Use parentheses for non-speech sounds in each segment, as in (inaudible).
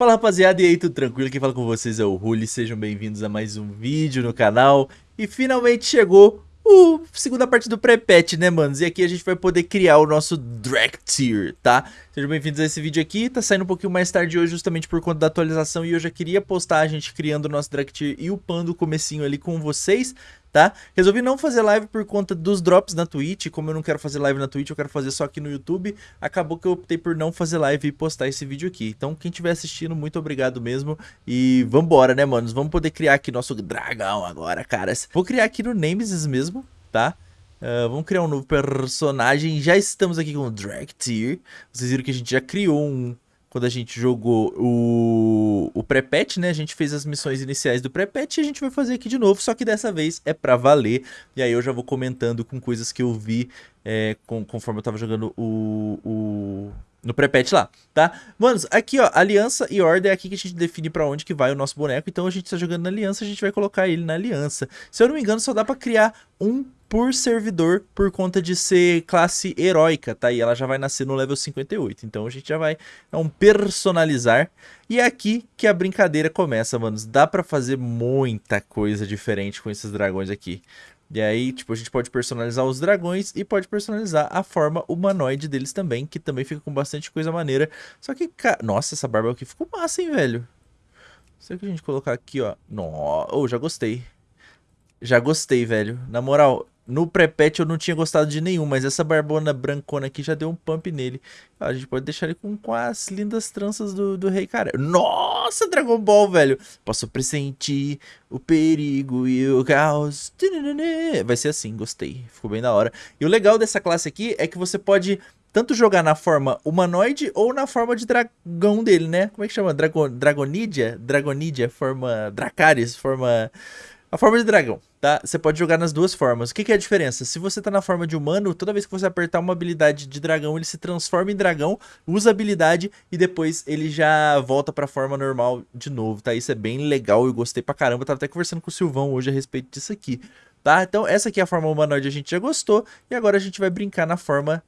Fala rapaziada, e aí, tudo tranquilo? Quem fala com vocês é o Ruli, sejam bem-vindos a mais um vídeo no canal E finalmente chegou o segunda parte do pré-patch, né, manos? E aqui a gente vai poder criar o nosso Dractyr, tá? Sejam bem-vindos a esse vídeo aqui, tá saindo um pouquinho mais tarde hoje justamente por conta da atualização E eu já queria postar a gente criando o nosso Dractyr e upando o comecinho ali com vocês tá? Resolvi não fazer live por conta dos drops na Twitch, como eu não quero fazer live na Twitch, eu quero fazer só aqui no YouTube, acabou que eu optei por não fazer live e postar esse vídeo aqui. Então, quem estiver assistindo, muito obrigado mesmo, e vambora, né, manos? Vamos poder criar aqui nosso dragão agora, caras. Vou criar aqui no Nemesis mesmo, tá? Uh, vamos criar um novo personagem, já estamos aqui com o Drag Tier, vocês viram que a gente já criou um quando a gente jogou o, o pré-patch, né? A gente fez as missões iniciais do pré-patch e a gente vai fazer aqui de novo, só que dessa vez é pra valer. E aí eu já vou comentando com coisas que eu vi é, com, conforme eu tava jogando o, o, no pré-patch lá, tá? Manos, aqui ó, aliança e ordem é aqui que a gente define pra onde que vai o nosso boneco. Então a gente tá jogando na aliança, a gente vai colocar ele na aliança. Se eu não me engano, só dá pra criar um por servidor por conta de ser classe heróica, tá? E ela já vai nascer no level 58. Então a gente já vai um personalizar. E é aqui que a brincadeira começa, manos. Dá pra fazer muita coisa diferente com esses dragões aqui. E aí, tipo, a gente pode personalizar os dragões e pode personalizar a forma humanoide deles também, que também fica com bastante coisa maneira. Só que, ca... nossa, essa barba aqui ficou massa, hein, velho? Que a gente colocar aqui, ó? Nossa, oh, já gostei. Já gostei, velho. Na moral, no pré-patch eu não tinha gostado de nenhum, mas essa barbona brancona aqui já deu um pump nele. A gente pode deixar ele com, com as lindas tranças do, do Rei Cara. Nossa, Dragon Ball, velho! Posso pressentir o perigo e o caos. Vai ser assim, gostei. Ficou bem da hora. E o legal dessa classe aqui é que você pode tanto jogar na forma humanoide ou na forma de dragão dele, né? Como é que chama? Dragon, Dragonidia? Dragonidia, forma Dracarys, forma... A forma de dragão tá? Você pode jogar nas duas formas. O que, que, é a diferença? Se você tá na forma de humano, toda vez que você apertar uma habilidade de dragão, ele se transforma em dragão, usa a habilidade e depois ele já volta pra forma normal de novo, tá? Isso é bem legal, eu gostei pra caramba. Eu tava até conversando com o Silvão hoje a respeito disso aqui, tá? Então essa aqui é a forma humanoide, a gente já gostou. E agora a gente vai brincar na forma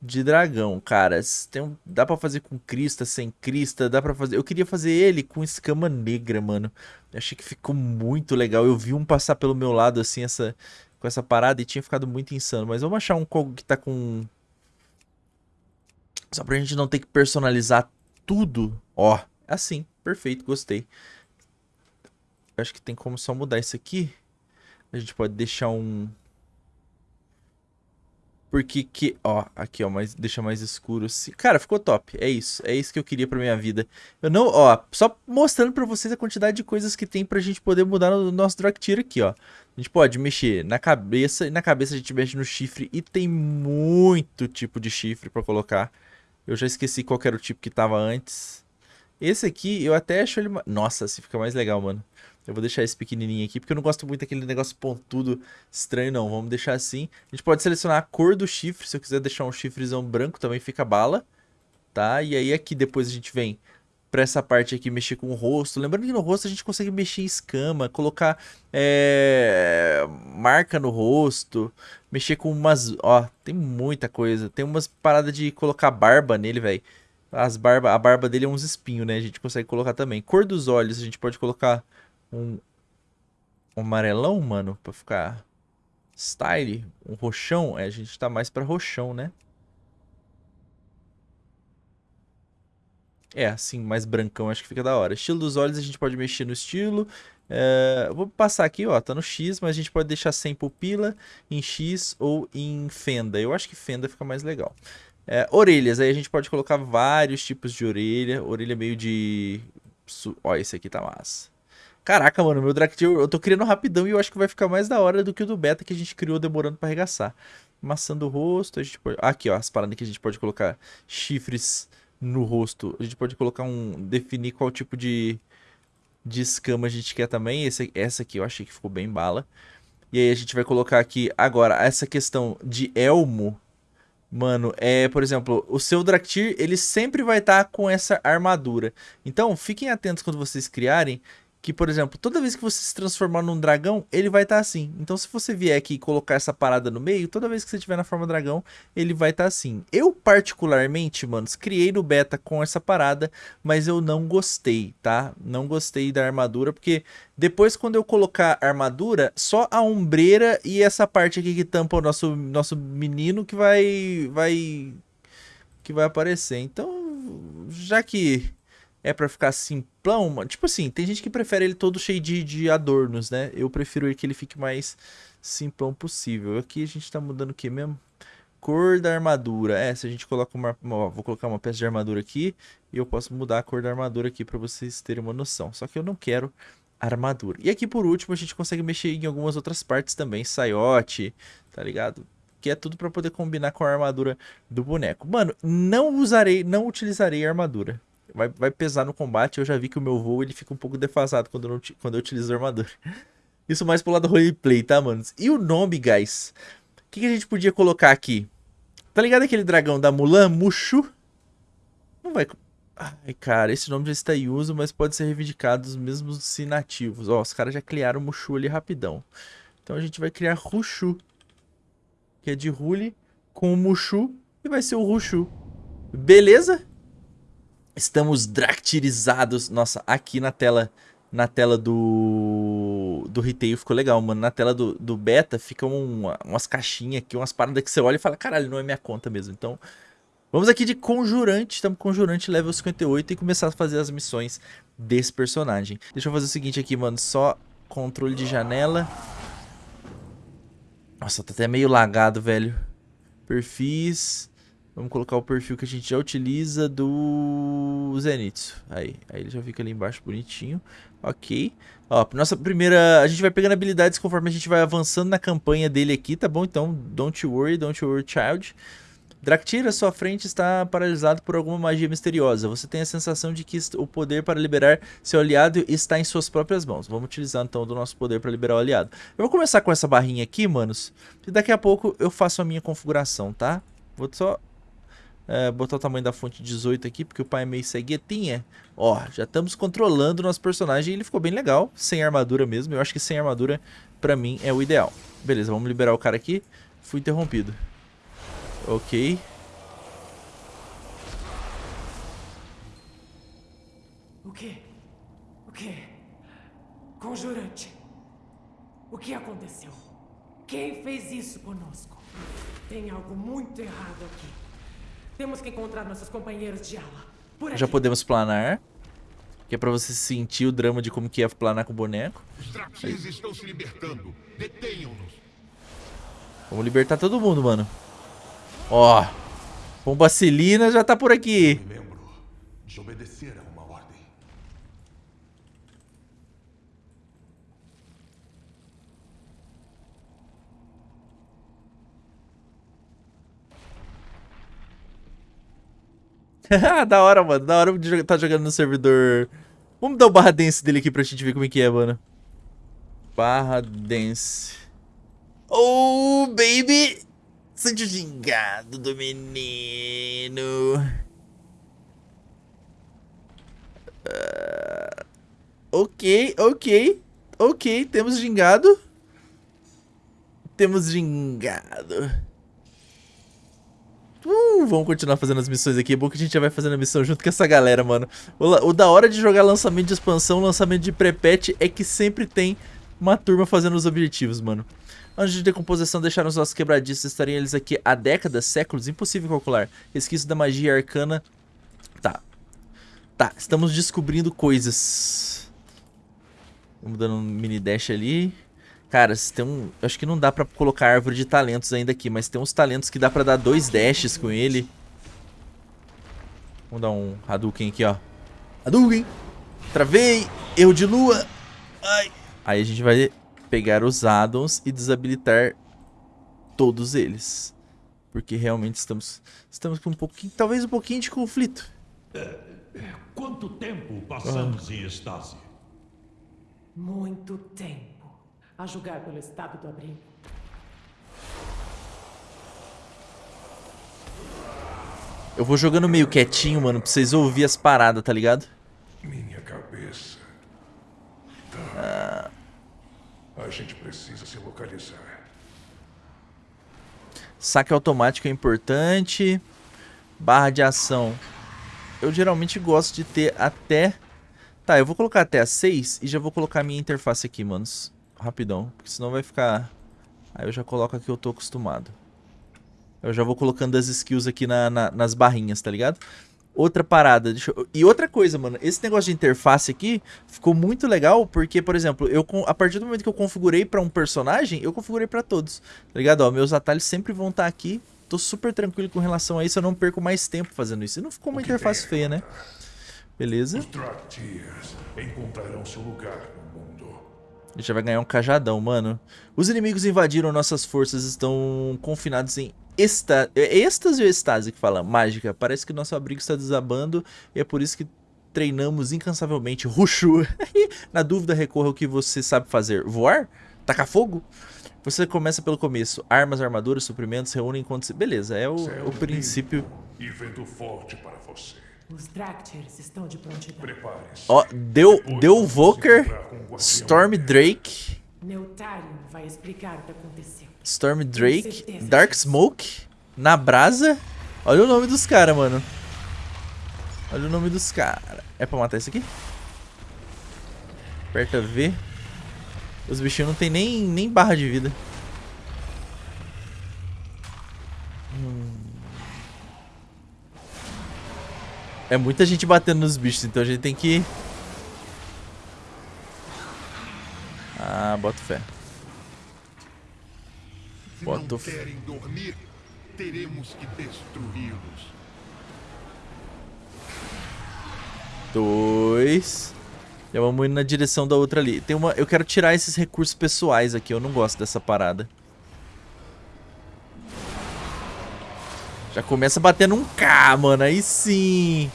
de dragão, cara. Tem um, dá pra fazer com crista, sem crista, dá pra fazer... Eu queria fazer ele com escama negra, mano. Eu achei que ficou muito legal. Eu vi um passar pelo meu lado, assim, essa, com essa parada e tinha ficado muito insano. Mas vamos achar um Kogo que tá com... Só pra gente não ter que personalizar tudo. Ó, assim, perfeito, gostei. Eu acho que tem como só mudar isso aqui. A gente pode deixar um porque que, ó, aqui ó, mas deixa mais escuro assim. Cara, ficou top, é isso, é isso que eu queria pra minha vida. Eu não, ó, só mostrando pra vocês a quantidade de coisas que tem pra gente poder mudar no nosso Draktyr aqui, ó. A gente pode mexer na cabeça, e na cabeça a gente mexe no chifre, e tem muito tipo de chifre pra colocar. Eu já esqueci qual era o tipo que tava antes. Esse aqui, eu até acho ele... Nossa, assim fica mais legal, mano. Eu vou deixar esse pequenininho aqui, porque eu não gosto muito daquele negócio pontudo estranho, não. Vamos deixar assim. A gente pode selecionar a cor do chifre. Se eu quiser deixar um chifrezão branco, também fica bala. Tá? E aí aqui depois a gente vem pra essa parte aqui mexer com o rosto. Lembrando que no rosto a gente consegue mexer em escama, colocar é, marca no rosto, mexer com umas... Ó, tem muita coisa. Tem umas paradas de colocar barba nele, velho. As barba, a barba dele é uns espinhos, né? A gente consegue colocar também. Cor dos olhos, a gente pode colocar um, um amarelão, mano, pra ficar style. Um roxão, é, a gente tá mais pra roxão, né? É, assim, mais brancão, acho que fica da hora. Estilo dos olhos, a gente pode mexer no estilo. É, vou passar aqui, ó, tá no X, mas a gente pode deixar sem pupila, em X ou em fenda. Eu acho que fenda fica mais legal. É, orelhas, aí a gente pode colocar vários tipos de orelha. Orelha meio de... Ó, esse aqui tá massa. Caraca, mano, meu Draktyr eu tô criando rapidão e eu acho que vai ficar mais da hora do que o do beta que a gente criou demorando pra arregaçar. Maçã do rosto, a gente pode... Aqui, ó, as paradas que a gente pode colocar chifres no rosto. A gente pode colocar um... Definir qual tipo de, de escama a gente quer também. Esse, essa aqui eu achei que ficou bem bala. E aí a gente vai colocar aqui... Agora, essa questão de elmo... Mano, é, por exemplo, o seu Draktyr, ele sempre vai estar tá com essa armadura. Então, fiquem atentos quando vocês criarem que, por exemplo, toda vez que você se transformar num dragão, ele vai estar tá assim. Então, se você vier aqui e colocar essa parada no meio, toda vez que você estiver na forma dragão, ele vai estar tá assim. Eu, particularmente, manos, criei no beta com essa parada, mas eu não gostei, tá? Não gostei da armadura, porque depois, quando eu colocar armadura, só a ombreira e essa parte aqui que tampa o nosso, nosso menino que vai, vai, que vai aparecer. Então, já que é pra ficar simplão. Tipo assim, tem gente que prefere ele todo cheio de, de adornos, né? Eu prefiro que ele fique mais simplão possível. Aqui a gente tá mudando o que mesmo? Cor da armadura. É, se a gente coloca uma... Ó, vou colocar uma peça de armadura aqui e eu posso mudar a cor da armadura aqui pra vocês terem uma noção. Só que eu não quero armadura. E aqui por último a gente consegue mexer em algumas outras partes também. Saiote, tá ligado? Que é tudo pra poder combinar com a armadura do boneco. Mano, não usarei, não utilizarei armadura vai, vai pesar no combate. Eu já vi que o meu voo ele fica um pouco defasado quando eu, não, quando eu utilizo armadura. (laughs) Isso mais pro lado do roleplay, tá, manos? E o nome, guys? O que, que, a gente podia colocar aqui? Tá ligado aquele dragão da Mulan? Mushu? Não vai... Ai, cara, esse nome já está em uso, mas pode ser reivindicado mesmo se nativos. Ó, os caras já criaram Mushu ali rapidão. Então a gente vai criar Rushu, que é de Rule com o Mushu, e vai ser o Rushu. Beleza? Estamos dractirizados. Nossa, aqui na tela na tela do do retail ficou legal, mano. Na tela do, do beta fica uma, umas caixinhas aqui, umas paradas que você olha e fala, caralho, não é minha conta mesmo. Então, vamos aqui de Conjurante. Estamos Conjurante level 58 e começar a fazer as missões desse personagem. Deixa eu fazer o seguinte aqui, mano. Só controle de janela. Nossa, tá até meio lagado, velho. Perfis. Vamos colocar o perfil que a gente já utiliza do Zenitsu. Aí, aí ele já fica ali embaixo bonitinho. Ok. Ó, nossa primeira... A gente vai pegando habilidades conforme a gente vai avançando na campanha dele aqui, tá bom? Então, don't worry, don't worry, child. Draktyr, sua frente está paralisado por alguma magia misteriosa. Você tem a sensação de que o poder para liberar seu aliado está em suas próprias mãos. Vamos utilizar então do nosso poder para liberar o aliado. Eu vou começar com essa barrinha aqui, manos. E daqui a pouco eu faço a minha configuração, tá? Vou só é, botar o tamanho da fonte 18 aqui, porque o pai é meio ceguetinha. Ó, já estamos controlando o nosso personagem ele ficou bem legal, sem armadura mesmo. Eu acho que sem armadura, pra mim, é o ideal. Beleza, vamos liberar o cara aqui. Fui interrompido. Ok. O que? O que? Conjurante. O que aconteceu? Quem fez isso conosco? Tem algo muito errado aqui. Temos que encontrar nossos companheiros de aula. Já podemos planar. Que é pra você sentir o drama de como que é planar com o boneco. Os estão se libertando. Detenham-nos. Vamos libertar todo mundo, mano. Ó. Pombacilina já tá por aqui. Me lembro. A (laughs) da hora, mano. Da hora de tá jogando no servidor. Vamos dar o barra dance dele aqui pra gente ver como é que é, mano. Barra dance. Oh, baby! Sente o gingado do menino. Uh, ok, ok. Ok, temos gingado. Temos gingado. Uh, vamos continuar fazendo as missões aqui. É bom que a gente já vai fazendo a missão junto com essa galera, mano. O, o da hora de jogar lançamento de expansão, lançamento de pré-patch, é que sempre tem uma turma fazendo os objetivos, mano. Antes de decomposição, deixaram os nossos quebradiços. Estariam eles aqui há décadas, séculos, impossível calcular. Resquício da magia arcana. Tá. Tá, estamos descobrindo coisas. Vamos dando um mini dash ali. Cara, tem um... Acho que não dá pra colocar árvore de talentos ainda aqui, mas tem uns talentos que dá pra dar dois dashes com ele. Vamos dar um Hadouken aqui, ó. Hadouken! Travei! Erro de lua! Ai! Aí a gente vai pegar os addons e desabilitar todos eles. Porque realmente estamos, estamos com um pouquinho, talvez um pouquinho de conflito. É, quanto tempo passamos ah. em estase? Muito tempo a julgar pelo estado do abrigo. Eu vou jogando meio quietinho, mano, pra vocês ouvirem as paradas, tá ligado? Minha cabeça. A gente precisa se localizar. Saque automático é importante. Barra de ação. Eu geralmente gosto de ter até... Tá, eu vou colocar até a 6 e já vou colocar a minha interface aqui, manos. Rapidão, porque senão vai ficar... Aí eu já coloco aqui, eu tô acostumado. Eu já vou colocando as skills aqui na, na, nas barrinhas, tá ligado? Outra parada, eu... e outra coisa, mano, esse negócio de interface aqui ficou muito legal, porque, por exemplo, eu a partir do momento que eu configurei pra um personagem, eu configurei pra todos, tá ligado? Ó, meus atalhos sempre vão estar tá aqui, tô super tranquilo com relação a isso, eu não perco mais tempo fazendo isso. E não ficou uma interface feia, né? Beleza. Os encontrarão seu lugar. A gente já vai ganhar um cajadão, mano. Os inimigos invadiram nossas forças, estão confinados em é êxtase ou estase que fala? Mágica. Parece que nosso abrigo está desabando e é por isso que treinamos incansavelmente. Ruxu. (laughs) Na dúvida, recorra ao que você sabe fazer. Voar? Tacar fogo? Você começa pelo começo. Armas, armaduras, suprimentos, reúnem enquanto... Se... Beleza, é o, o princípio... E vento forte para você. Os Draktyrs estão de prontidão. Prepare-se. Ó, deu, deu Voker, Storm Drake... Neutarion vai explicar o que aconteceu. Storm Drake, Dark Smoke, na brasa. Olha o nome dos caras, mano. Olha o nome dos caras. É pra matar isso aqui? Aperta V. Os bichinhos não tem nem, nem barra de vida. Hum. É muita gente batendo nos bichos, então a gente tem que... Ah, bota fé. Bota não o f- querem dormir, teremos que destruí-los. Dois. Já vamos indo na direção da outra ali. Tem uma, eu quero tirar esses recursos pessoais aqui. Eu não gosto dessa parada. Já começa batendo um K, mano. Aí sim.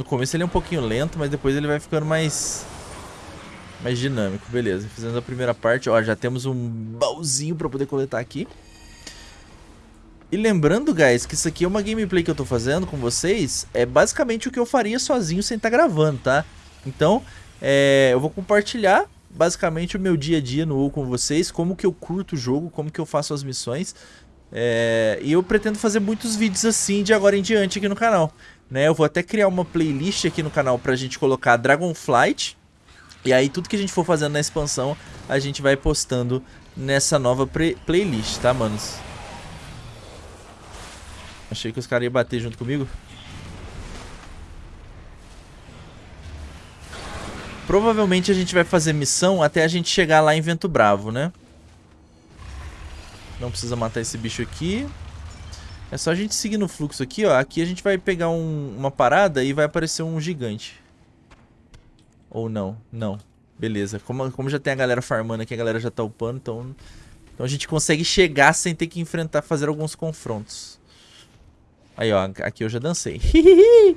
No começo ele é um pouquinho lento, mas depois ele vai ficando mais mais dinâmico. Beleza, fizemos a primeira parte. Ó, já temos um baúzinho pra poder coletar aqui. E lembrando, guys, que isso aqui é uma gameplay que eu tô fazendo com vocês. É basicamente o que eu faria sozinho sem estar gravando, tá? Então, é, eu vou compartilhar basicamente o meu dia a dia no WoW com vocês. Como que eu curto o jogo, como que eu faço as missões. É, e eu pretendo fazer muitos vídeos assim de agora em diante aqui no canal. Né? Eu vou até criar uma playlist aqui no canal pra gente colocar Dragonflight. E aí tudo que a gente for fazendo na expansão, a gente vai postando nessa nova playlist, tá, manos? Achei que os caras iam bater junto comigo. Provavelmente a gente vai fazer missão até a gente chegar lá em Vento Bravo, né? Não precisa matar esse bicho aqui. É só a gente seguir no fluxo aqui, ó. Aqui a gente vai pegar um, uma parada e vai aparecer um gigante. Ou não, não. Beleza, como, como já tem a galera farmando aqui, a galera já tá upando, então... Então a gente consegue chegar sem ter que enfrentar, fazer alguns confrontos. Aí, ó, aqui eu já dancei. (laughs)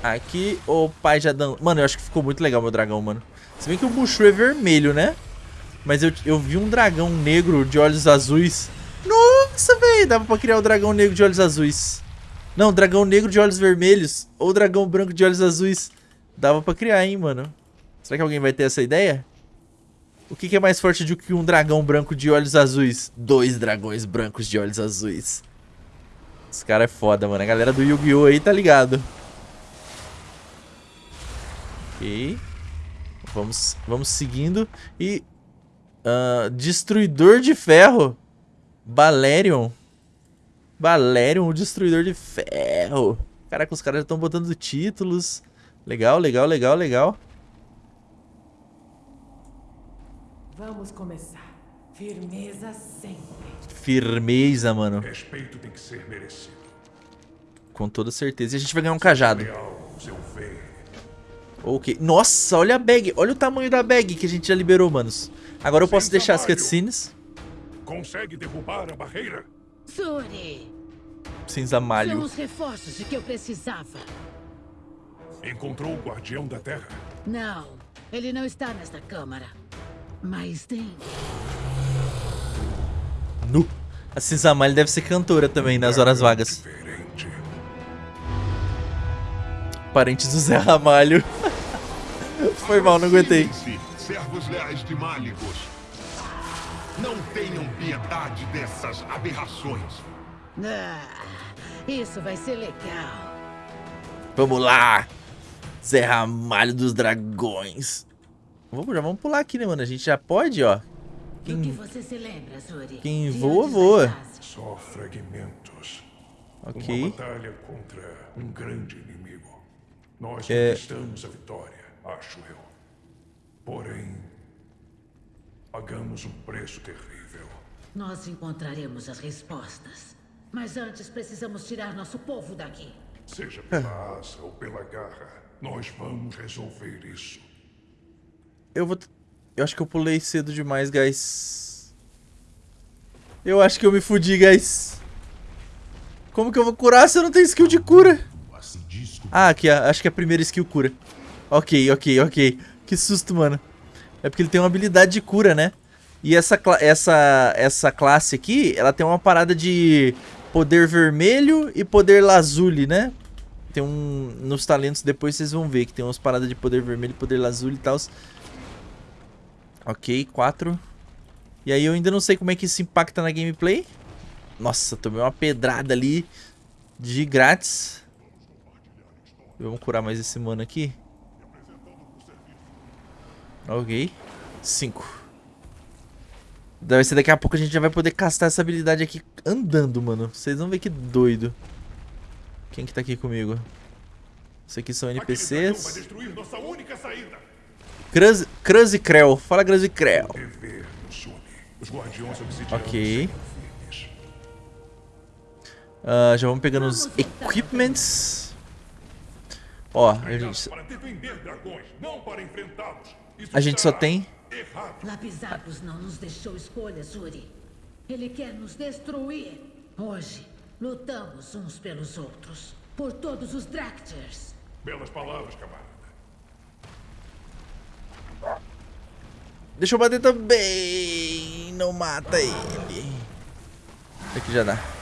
aqui o pai já dançou. Mano, eu acho que ficou muito legal meu dragão, mano. Se bem que o Mushu é vermelho, né? Mas eu, eu vi um dragão negro de olhos azuis. Nossa, velho, dava pra criar o dragão negro de olhos azuis. Não, dragão negro de olhos vermelhos. Ou dragão branco de olhos azuis. Dava pra criar, hein, mano. Será que alguém vai ter essa ideia? O que, que é mais forte do que um dragão branco de olhos azuis? Dois dragões brancos de olhos azuis. Esse cara é foda, mano. A galera do Yu-Gi-Oh! aí tá ligado. Ok. Vamos, vamos seguindo. E... Uh, Destruidor de Ferro. Balerion. Balerion, o Destruidor de Ferro. Caraca, os caras já estão botando títulos. Legal, legal, legal, legal. Vamos começar. Firmeza sempre. Firmeza, mano. Respeito tem que ser merecido. Com toda certeza. E a gente vai ganhar um cajado. Ok. Nossa, olha a bag. Olha o tamanho da bag que a gente já liberou, manos. Agora eu posso Sem deixar as trabalho. cutscenes. Consegue derrubar a barreira? Suri, Cinza são malho. os reforços de que eu precisava. Encontrou o Guardião da Terra? Não, ele não está nesta câmara. Mas tem. Nu. A Cisamali deve ser cantora também nas horas vagas. Diferente. Parente do Zé Ramalho. (laughs) Foi mal, não aguentei. Servos leais de Málicos. Não tenham piedade dessas aberrações. Ah, isso vai ser legal. Vamos lá. Zé Ramalho dos Dragões. Vamos, já vamos pular aqui, né, mano? A gente já pode, ó. Do que você se lembra, Zuri? quem voa, voa. Só fragmentos. Ok. Uma batalha contra um grande inimigo. Nós É. conquistamos a vitória, acho eu. Porém, pagamos um preço terrível. Nós encontraremos as respostas. Mas antes precisamos tirar nosso povo daqui. Seja pela asa ou pela garra, nós vamos resolver isso. Eu vou... Eu acho que eu pulei cedo demais, guys. Eu acho que eu me fudi, guys. Como que eu vou curar se eu não tenho skill de cura? Ah, aqui, acho que é a primeira skill cura. Ok, ok, ok. Que susto, mano. É porque ele tem uma habilidade de cura, né? E essa, essa, essa classe aqui, ela tem uma parada de poder vermelho e poder lazuli, né? Tem um... Nos talentos depois vocês vão ver que tem umas paradas de poder vermelho poder lazuli e tal. Ok, 4. E aí eu ainda não sei como é que isso impacta na gameplay. Nossa, tomei uma pedrada ali de grátis. Vamos curar mais esse mano aqui. Ok. 5. Deve ser daqui a pouco a gente já vai poder castar essa habilidade aqui andando, mano. Vocês vão ver que doido. Quem que tá aqui comigo? Esses aqui são NPCs. Cruz, Cruz e Creu. Fala Cruz e Creu. Obsidianos Ok. Ah, já vamos pegando os equipments. Ó, a gente, a gente só tem... Lapisapos não nos deixou escolha, Zuri. Ele quer nos destruir. Hoje, lutamos uns pelos outros. Por todos os Dracters. Belas palavras, camarada. Deixa eu bater também. Não mata ele. Aqui já dá.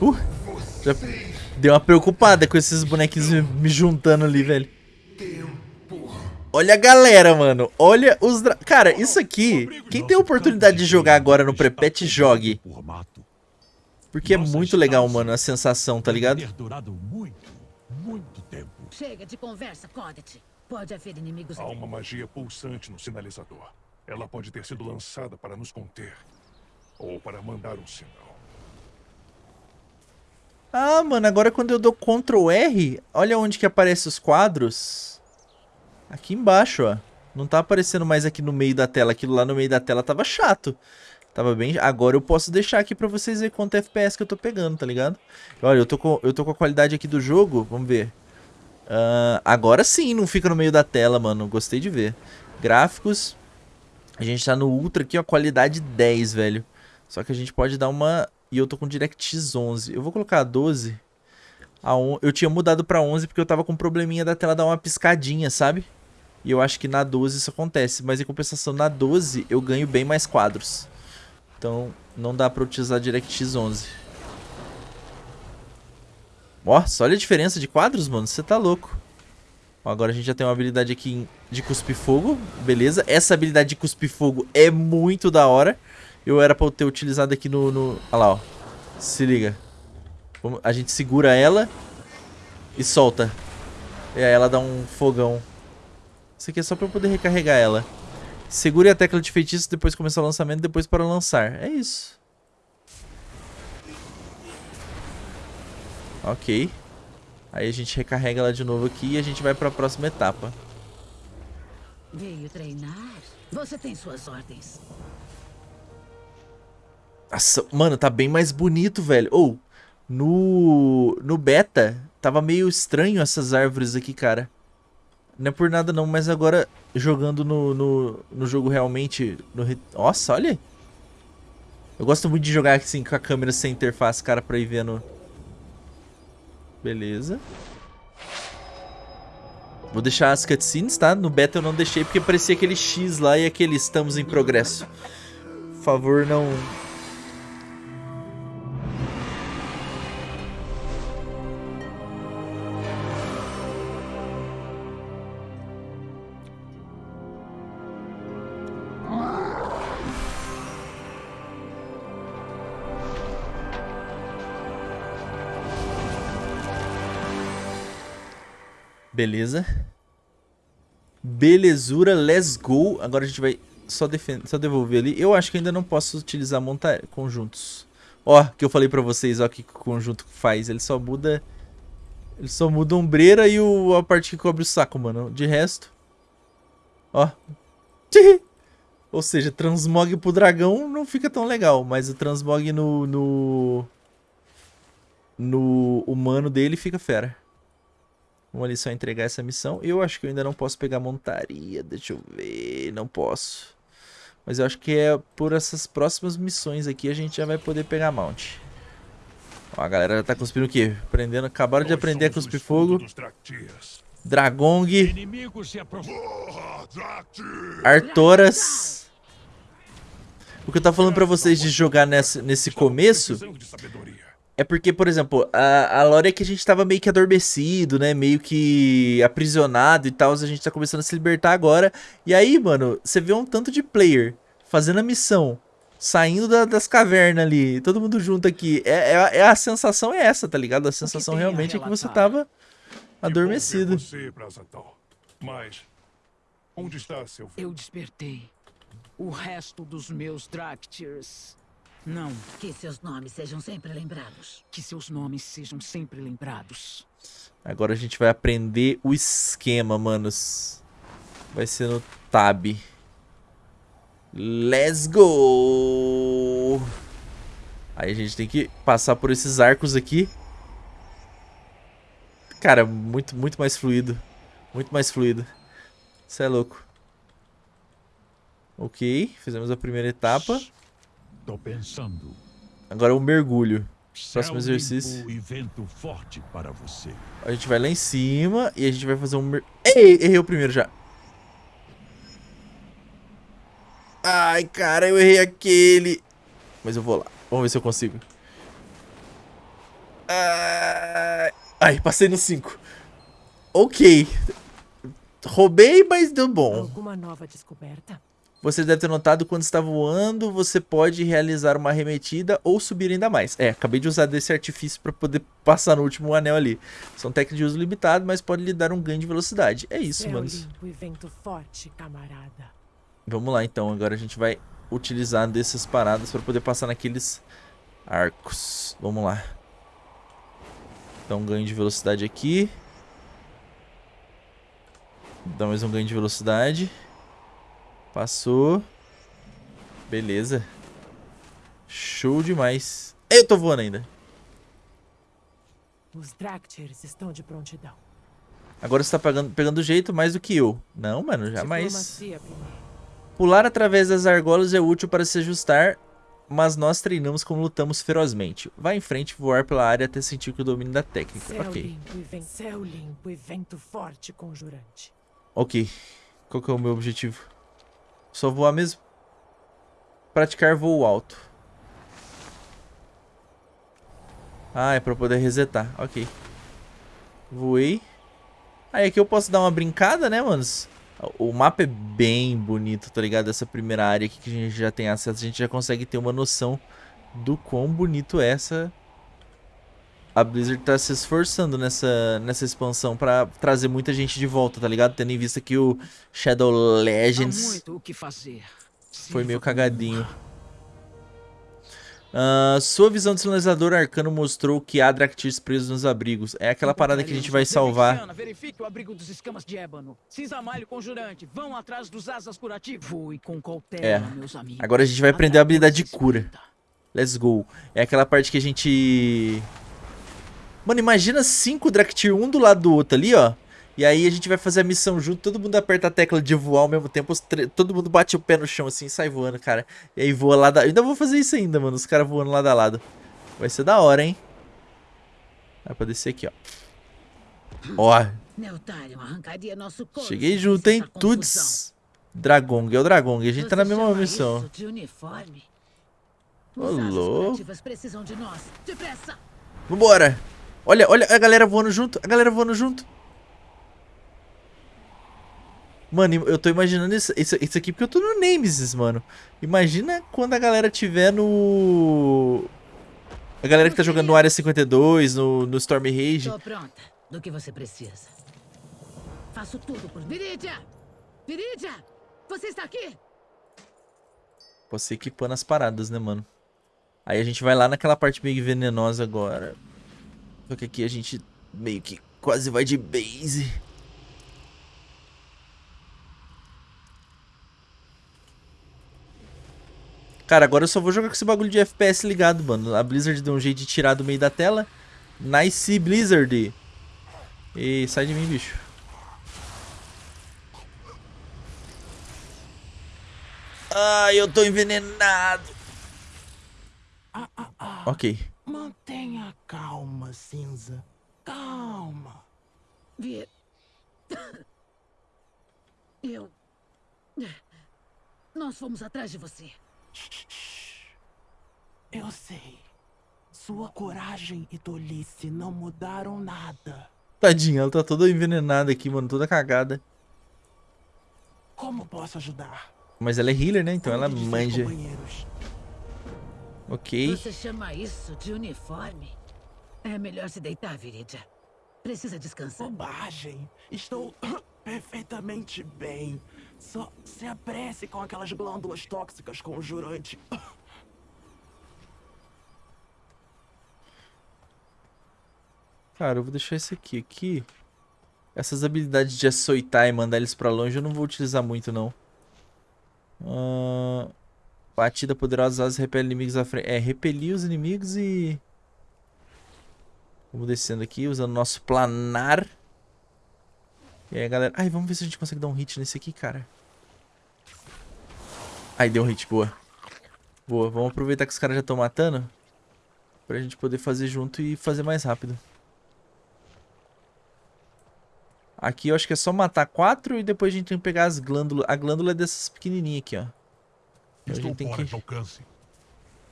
Uh, já deu uma preocupada com esses bonequinhos me- juntando ali, velho. Olha a galera, mano. Olha os... dra- Cara, isso aqui... Quem tem a oportunidade de jogar agora no Prepet, jogue. Porque é muito legal, mano, a sensação, tá ligado? Ter durado muito, muito tempo. Chega de conversa, Codet. Pode haver inimigos Há uma magia pulsante no sinalizador. Ela pode ter sido lançada para nos conter. Ou para mandar um sinal. Ah, mano, agora quando eu dou Ctrl R, olha onde que aparece os quadros. Aqui embaixo, ó. Não tá aparecendo mais aqui no meio da tela. Aquilo lá no meio da tela tava chato. Tava bem... Agora eu posso deixar aqui pra vocês verem quanto FPS que eu tô pegando, tá ligado? Olha, eu tô com, eu tô com a qualidade aqui do jogo. Vamos ver. Ah, agora sim, não fica no meio da tela, mano. Gostei de ver. Gráficos. A gente tá no Ultra aqui, ó. Qualidade 10, velho. Só que a gente pode dar uma... E eu tô com DirectX 11. Eu vou colocar a 12. A on... Eu tinha mudado pra 11 porque eu tava com um probleminha da tela dar uma piscadinha, sabe? E eu acho que na 12 isso acontece. Mas em compensação, na 12 eu ganho bem mais quadros. Então não dá pra utilizar DirectX 11. Nossa, olha a diferença de quadros, mano. Você tá louco. Ó, agora a gente já tem uma habilidade aqui de cuspir fogo. Beleza. Essa habilidade de cuspir fogo é muito da hora. Eu era pra eu ter utilizado aqui no... no... Olha lá, ó. Se liga. A gente segura ela e solta. E aí ela dá um fogão. Isso aqui é só pra eu poder recarregar ela. Segure a tecla de feitiço, depois começar o lançamento, depois para lançar. É isso. Ok. Aí a gente recarrega ela de novo aqui e a gente vai pra próxima etapa. Veio treinar? Você tem suas ordens. Nossa, mano, tá bem mais bonito, velho. Ou, no, no beta, tava meio estranho essas árvores aqui, cara. Não é por nada não, mas agora jogando no, no, no jogo realmente... No, Nossa, olha. Eu gosto muito de jogar assim com a câmera sem interface, cara, pra ir vendo. Beleza. Vou deixar as cutscenes, tá? No beta eu não deixei porque parecia aquele X lá e aquele estamos em progresso. Por favor, não... Beleza. Belezura, let's go. Agora a gente vai só, só devolver ali. Eu acho que ainda não posso utilizar montar conjuntos. Ó, que eu falei pra vocês, ó, que o conjunto faz. Ele só muda... Ele só muda a ombreira e o, a parte que cobre o saco, mano. De resto... Ó. (laughs) Ou seja, transmog pro dragão não fica tão legal. Mas o transmog no... No, no humano dele fica fera. Vamos ali só entregar essa missão. Eu acho que eu ainda não posso pegar montaria. Deixa eu ver. Não posso. Mas eu acho que é por essas próximas missões aqui a gente já vai poder pegar mount. Ó, a galera já tá cuspindo o quê? Aprendendo, acabaram de aprender a cuspir fogo. Dragong. Artoras. O que eu tava falando pra vocês de jogar nesse, nesse começo é porque, por exemplo, a, a lore é que a gente tava meio que adormecido, né? Meio que aprisionado e tal. A gente tá começando a se libertar agora. E aí, mano, você vê um tanto de player fazendo a missão, saindo da, das cavernas ali, todo mundo junto aqui. É, é, é, a sensação é essa, tá ligado? A sensação realmente a é que você tava adormecido. Você, Mas, onde está seu filho? Eu despertei o resto dos meus Dractyrs. Não. Que seus nomes sejam sempre lembrados. Que seus nomes sejam sempre lembrados. Agora a gente vai aprender o esquema, manos. Vai ser no tab. Let's go! Aí a gente tem que passar por esses arcos aqui. Cara, muito, muito mais fluido. Muito mais fluido. Isso é louco. Ok, fizemos a primeira etapa. Tô pensando. Agora o um mergulho. Próximo exercício. E vento forte para você. A gente vai lá em cima e a gente vai fazer um mer... Ei, errei o primeiro já. Ai, cara, eu errei aquele. Mas eu vou lá. Vamos ver se eu consigo. Ai, Ai passei no 5. Ok. Roubei, mas deu bom. Alguma nova descoberta? Você deve ter notado quando está voando, você pode realizar uma arremetida ou subir ainda mais. É, acabei de usar desse artifício para poder passar no último anel ali. São técnicas de uso limitado, mas pode lhe dar um ganho de velocidade. É isso, mano. forte, camarada. Vamos lá, então. Agora a gente vai utilizar dessas paradas para poder passar naqueles arcos. Vamos lá. Dá um ganho de velocidade aqui. Dá mais um ganho de velocidade. Passou. Beleza. Show demais. Eu tô voando ainda. Os Dractyrs estão de prontidão. Agora você tá pegando, pegando jeito mais do que eu. Não, mano, jamais. Pular através das argolas é útil para se ajustar, mas nós treinamos como lutamos ferozmente. Vá em frente voar pela área até sentir que o domínio da técnica. Céu ok. Limpo e céu limpo e vento forte conjurante. Ok. Qual que é o meu objetivo? Só voar mesmo. Praticar voo alto. Ah, é pra poder resetar. Ok. Voei. Aí aqui eu posso dar uma brincada, né, manos? O mapa é bem bonito, tá ligado? Essa primeira área aqui que a gente já tem acesso, a gente já consegue ter uma noção do quão bonito é essa a Blizzard tá se esforçando nessa, nessa expansão pra trazer muita gente de volta, tá ligado? Tendo em vista que o Shadow Legends foi meio cagadinho. Uh, sua visão de sinalizador arcano mostrou que há Draktyrs presos nos abrigos. É aquela parada que a gente vai salvar. Verifique o abrigo dos escamas de ébano. Cinza malho conjurante. Vão atrás dos asas curativos. Fui com cautela, é. meus amigos. Agora a gente vai aprender a habilidade de cura. Let's go. É aquela parte que a gente Mano, imagina cinco Draktyr um do lado do outro ali, ó. E aí a gente vai fazer a missão junto, todo mundo aperta a tecla de voar ao mesmo tempo, todo mundo bate o pé no chão assim e sai voando, cara. E aí voa lá da... Eu ainda vou fazer isso ainda, mano, os caras voando lado a lado. Vai ser da hora, hein? Vai pra descer aqui, ó. Ó. Cheguei junto, hein? Tuts. Dragong, é o Dragong. A gente tá na mesma missão. Ô, louco. Vambora. Olha, olha a galera voando junto. A galera voando junto. Mano, eu tô imaginando isso, isso, isso aqui porque eu tô no Nemesis, mano. Imagina quando a galera tiver no... A galera que tá jogando no Área 52, no, no Storm Rage. Tô pronta. Do que você precisa. Faço tudo por Viridia! Viridia! Você está aqui? Posso equipando as paradas, né, mano? Aí a gente vai lá naquela parte meio venenosa agora. Só que aqui a gente meio que quase vai de base. Cara, agora eu só vou jogar com esse bagulho de FPS ligado, mano. A Blizzard deu um jeito de tirar do meio da tela. Nice Blizzard. E sai de mim, bicho. Ai, eu tô envenenado. Ok. Mantenha calma, cinza. Calma. Vi... Eu... Nós fomos atrás de você. Eu sei. Sua coragem e tolice não mudaram nada. Tadinha, ela tá toda envenenada aqui, mano, toda cagada. Como posso ajudar? Mas ela é healer, né? Então ela manja. Ok. Você chama isso de uniforme? É melhor se deitar, Viridia. Precisa descansar. Bobagem. Estou (coughs) perfeitamente bem. Só se apresse com aquelas glândulas tóxicas conjurante. (coughs) Cara, eu vou deixar esse aqui. Aqui. Essas habilidades de açoitar e mandar eles pra longe eu não vou utilizar muito, não. Uh, batida poderosa, as repele inimigos à frente. É, repelir os inimigos e... Vamos descendo aqui, usando nosso planar. E aí, galera... Ai, vamos ver se a gente consegue dar um hit nesse aqui, cara. Ai, deu um hit, boa. Boa, vamos aproveitar que os caras já estão matando. Pra gente poder fazer junto e fazer mais rápido. Aqui eu acho que é só matar quatro e depois a gente tem que pegar as glândulas. A glândula é dessas pequenininhas aqui, ó. Então a gente tem que... alcance.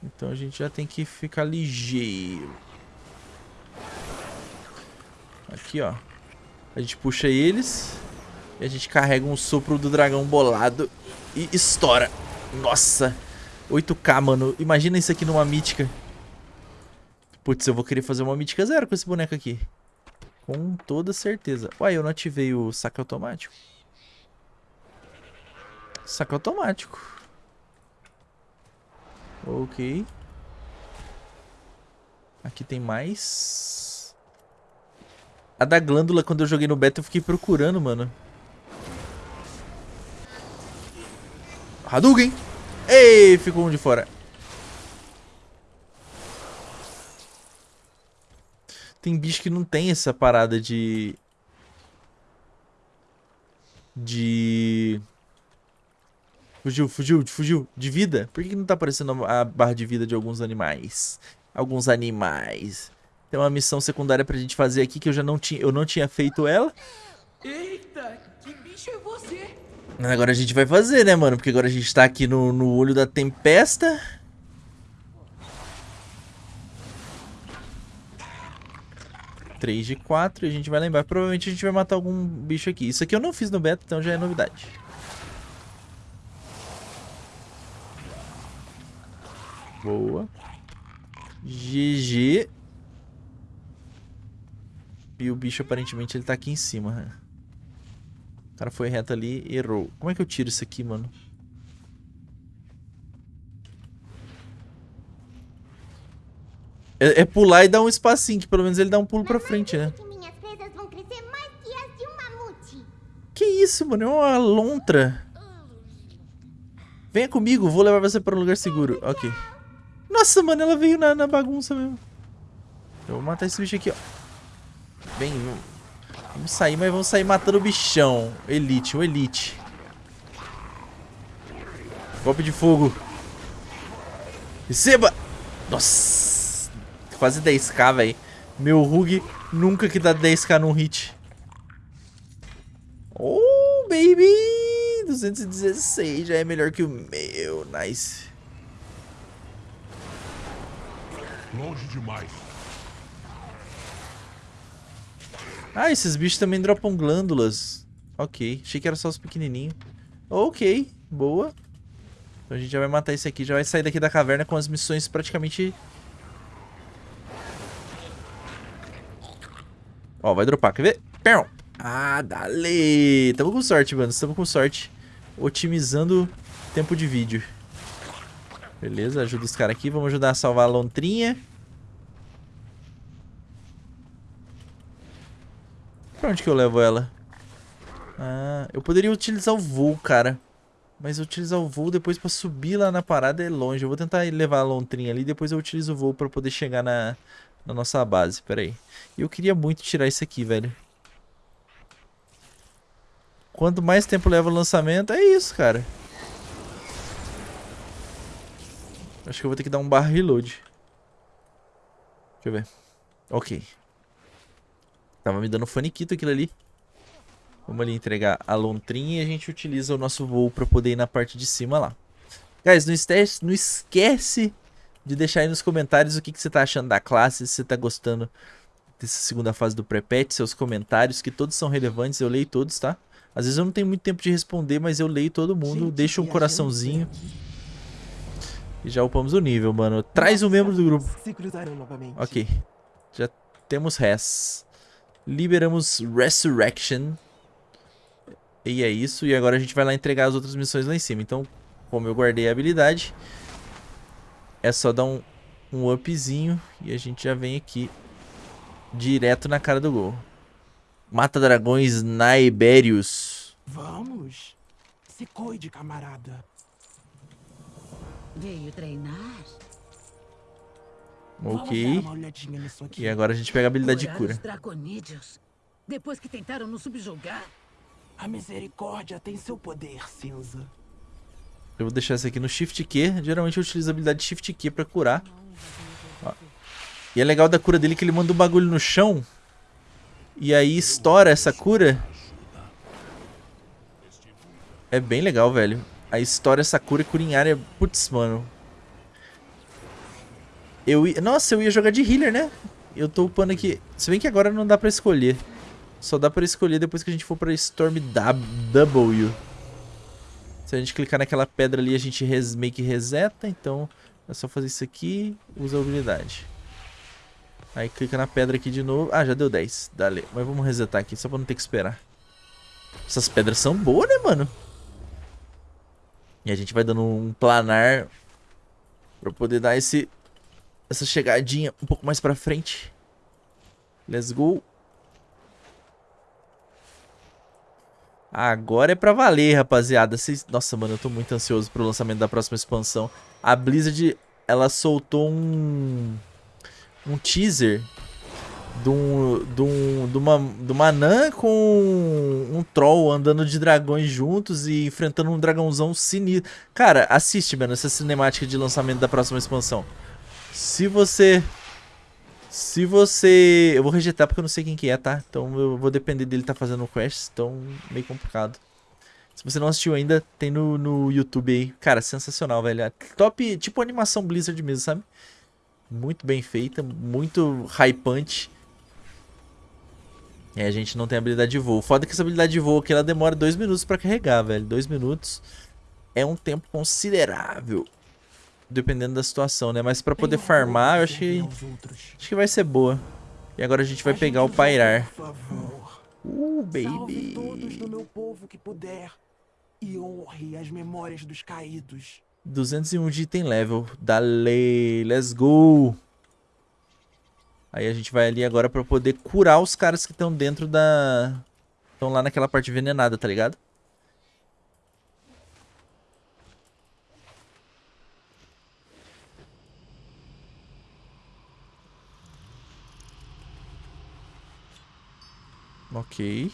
Então a gente já tem que ficar ligeiro. Aqui, ó. A gente puxa eles. E a gente carrega um sopro do dragão bolado. E estoura. Nossa. 8k, mano. Imagina isso aqui numa mítica. Putz, eu vou querer fazer uma mítica zero com esse boneco aqui. Com toda certeza. Uai, eu não ativei o saque automático. Saque automático. Ok. Aqui tem mais. A da glândula, quando eu joguei no beta, eu fiquei procurando, mano. Hadouken! Ei, ficou um de fora. Tem bicho que não tem essa parada de... De... Fugiu, fugiu, fugiu. De vida? Por que não tá aparecendo a barra de vida de alguns animais? Alguns animais. Tem uma missão secundária pra gente fazer aqui que eu já não tinha... Eu não tinha feito ela. Eita, que bicho é você? Agora a gente vai fazer, né, mano? Porque agora a gente tá aqui no, no olho da tempesta. 3 de 4 e a gente vai lembrar. Provavelmente a gente vai matar algum bicho aqui. Isso aqui eu não fiz no beta, então já é novidade. Boa. GG. E o bicho aparentemente ele tá aqui em cima. O cara foi reto ali e errou. Como é que eu tiro isso aqui, mano? É, é, pular e dar um espacinho, que pelo menos ele dá um pulo pra frente, né? Que isso, mano? É uma lontra. Venha comigo, vou levar você para um lugar seguro. Ok. Nossa, mano, ela veio na, na bagunça mesmo. Eu vou matar esse bicho aqui, ó. Vem. Vamos sair, mas vamos sair matando o bichão. Elite, o Elite. Golpe de fogo. Receba! Nossa! Quase 10k, velho. Meu Rug nunca que dá 10k num hit. Oh, baby! 216 já é melhor que o meu. Nice. Longe demais. Ah, esses bichos também dropam glândulas. Ok, achei que era só os pequenininhos. Ok, boa. Então a gente já vai matar esse aqui, já vai sair daqui da caverna com as missões praticamente... Ó, vai dropar, quer ver? Ah, dale! Tamo com sorte, mano, estamos com sorte. Otimizando tempo de vídeo. Beleza, ajuda os caras aqui. Vamos ajudar a salvar a lontrinha. Pra onde que eu levo ela? Ah, eu poderia utilizar o voo, cara. Mas utilizar o voo depois pra subir lá na parada é longe. Eu vou tentar levar a lontrinha ali, depois eu utilizo o voo pra poder chegar na, na nossa base. Pera aí. Eu queria muito tirar isso aqui, velho. Quanto mais tempo leva o lançamento, é isso, cara. Acho que eu vou ter que dar um barra reload. Deixa eu ver. Ok. Tava me dando faniquito aquilo ali. Vamos ali entregar a lontrinha e a gente utiliza o nosso voo pra poder ir na parte de cima lá. Guys, não esquece, não esquece de deixar aí nos comentários o que, que você tá achando da classe, se você tá gostando dessa segunda fase do pré-patch, seus comentários, que todos são relevantes, eu leio todos, tá? Às vezes eu não tenho muito tempo de responder, mas eu leio todo mundo, deixo um coraçãozinho. E já upamos o nível, mano. Traz o um membro do grupo. Ok. Já temos res. Liberamos Resurrection. E é isso. E agora a gente vai lá entregar as outras missões lá em cima. Então, como eu guardei a habilidade, é só dar um, um upzinho e a gente já vem aqui direto na cara do gol. Mata dragões Naiberius. Vamos. Se cuide, camarada. Veio treinar? Ok. E agora a gente pega a habilidade de cura. Draconídeos. Depois que tentaram nos subjugar. A misericórdia tem seu poder, cinza. Eu vou deixar essa aqui no Shift Q. Geralmente eu utilizo a habilidade Shift Q pra curar. Ó. E é legal da cura dele que ele manda um bagulho no chão. E aí estoura essa cura. É bem legal, velho. Aí estoura essa cura e área. Putz, mano. Eu ia... Nossa, eu ia jogar de healer, né? Eu tô upando aqui. Se bem que agora não dá pra escolher. Só dá pra escolher depois que a gente for pra Storm W. Se a gente clicar naquela pedra ali, a gente res... meio que reseta. Então, é só fazer isso aqui. Usa a habilidade. Aí clica na pedra aqui de novo. Ah, já deu 10. Dale. Mas vamos resetar aqui, só pra não ter que esperar. Essas pedras são boas, né, mano? E a gente vai dando um planar pra poder dar esse essa chegadinha um pouco mais pra frente. Let's go. Agora é pra valer, rapaziada. Cês... Nossa, mano, eu tô muito ansioso pro lançamento da próxima expansão. A Blizzard, ela soltou um um teaser de um, de um, de uma, de uma anã com um troll andando de dragões juntos e enfrentando um dragãozão sinistro. Cara, assiste, mano, essa cinemática de lançamento da próxima expansão. Se você... Se você... Eu vou rejeitar porque eu não sei quem que é, tá? Então eu vou depender dele tá fazendo o quest, então meio complicado. Se você não assistiu ainda, tem no, no YouTube aí. Cara, sensacional, velho. É top, tipo animação Blizzard mesmo, sabe? Muito bem feita, muito hypante. E a gente não tem habilidade de voo. Foda que essa habilidade de voo aqui, ela demora dois minutos pra carregar, velho. Dois minutos é um tempo considerável. Dependendo da situação, né? Mas pra poder farmar, eu acho que, acho que vai ser boa. E agora a gente vai pegar o Pairar. Uh, baby. todos do meu povo que puder. E honre as memórias dos caídos. 201 de item level. Dale, let's go. Aí a gente vai ali agora pra poder curar os caras que estão dentro da... Estão lá naquela parte envenenada, tá ligado? Ok.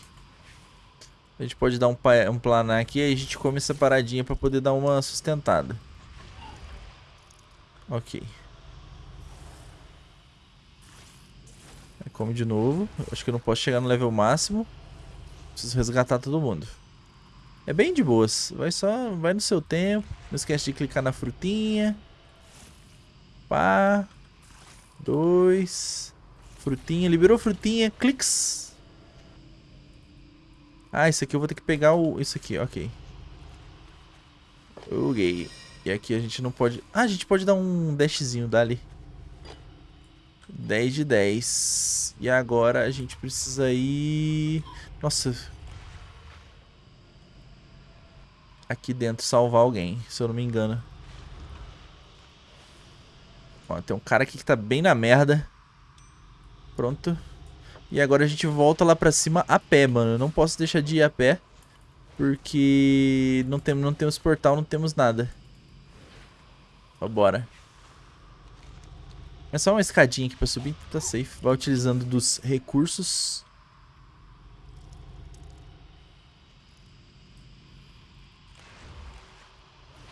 A gente pode dar um, um planar aqui e a gente come essa paradinha pra poder dar uma sustentada. Ok. Come de novo. Acho que eu não posso chegar no level máximo. Preciso resgatar todo mundo. É bem de boas. Vai só, vai no seu tempo. Não esquece de clicar na frutinha. Pá. Dois. Frutinha. Liberou frutinha. Cliques. Ah, isso aqui eu vou ter que pegar o... Isso aqui, ok. Ok. E aqui a gente não pode... Ah, a gente pode dar um dashzinho dali. 10 de 10. E agora a gente precisa ir... Nossa. Aqui dentro salvar alguém, se eu não me engano. Ó, tem um cara aqui que tá bem na merda. Pronto. E agora a gente volta lá pra cima a pé, mano. Eu não posso deixar de ir a pé. Porque não, tem, não temos portal, não temos nada. Vambora. É só uma escadinha aqui pra subir, tá safe. Vai utilizando dos recursos.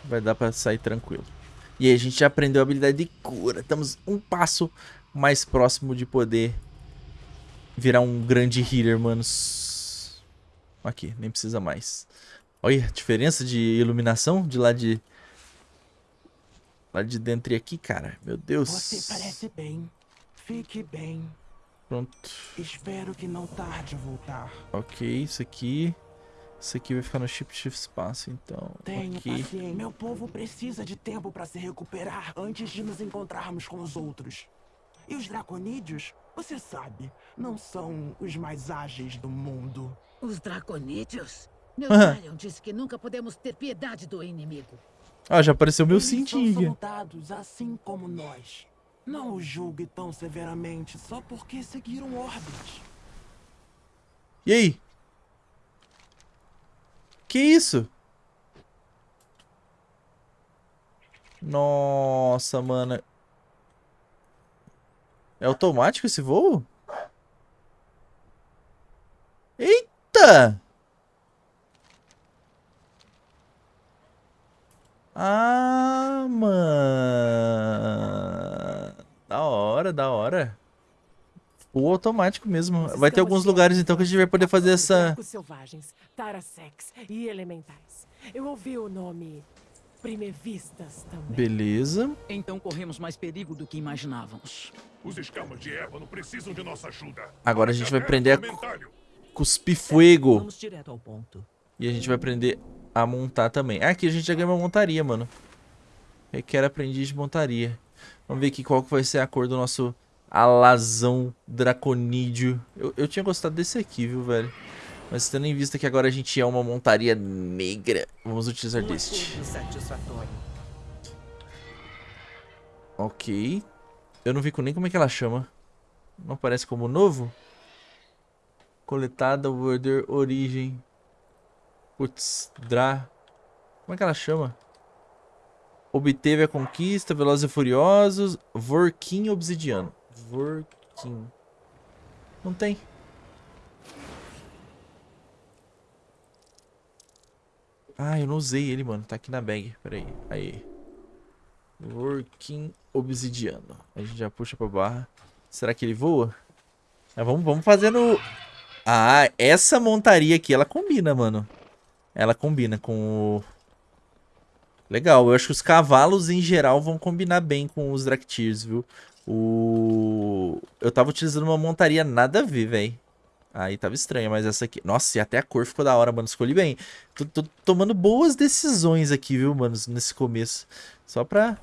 Vai dar pra sair tranquilo. E aí a gente já aprendeu a habilidade de cura. Estamos um passo mais próximo de poder virar um grande healer, manos. Aqui, nem precisa mais. Olha a diferença de iluminação de lá de... Lá de dentro e aqui, cara. Meu Deus. Você parece bem. Fique bem. Pronto. Espero que não tarde voltar. Ok, isso aqui... Isso aqui vai ficar no chip shift espaço, então. Tenha aqui. paciência. Meu povo precisa de tempo para se recuperar antes de nos encontrarmos com os outros. E os draconídeos, você sabe, não são os mais ágeis do mundo. Os draconídeos? (laughs) Meu Aham. Zion disse que nunca podemos ter piedade do inimigo. Ah, já apareceu meu cintinho. assim como nós. Não os julgue tão severamente só porque seguiram ordens. E aí? Que isso? Nossa, mano. É automático esse voo? Eita! Ah, mano. Da hora, da hora. O automático mesmo. Vai ter alguns lugares então que a gente vai poder fazer essa... Selvagens, Tarasex e elementais. Eu ouvi o nome Primevistas também. Beleza. Então corremos mais perigo do que imaginávamos. Os escamas de Eva não precisam de nossa ajuda. Agora a gente vai Até aprender a cuspir fuego. Vamos direto ao ponto. E a gente vai aprender a montar também. Ah, aqui a gente já ganhou uma montaria, mano. Requer aprendiz de montaria. Vamos ver aqui qual que vai ser a cor do nosso alazão draconídeo. Eu, eu tinha gostado desse aqui, viu, velho? Mas tendo em vista que agora a gente é uma montaria negra, vamos utilizar deste. Ok. Eu não vi nem como é que ela chama. Não aparece como novo? Coletada, order, origem. Putz, Dra. Como é que ela chama? Obteve a conquista, Velozes e Furiosos, Vorkin Obsidiano. Vorkin. Não tem. Ah, eu não usei ele, mano. Tá aqui na bag. Pera aí. Aí. Obsidiano. A gente já puxa pra barra. Será que ele voa? Ah, vamos, vamos fazendo... Ah, essa montaria aqui, ela combina, mano. Ela combina com o... Legal, eu acho que os cavalos em geral vão combinar bem com os Draktyrs, viu? O... Eu tava utilizando uma montaria nada a ver, velho. Aí tava estranho, mas essa aqui... Nossa, e até a cor ficou da hora, mano. Escolhi bem. Tô, tô tomando boas decisões aqui, viu, mano, nesse começo. Só pra...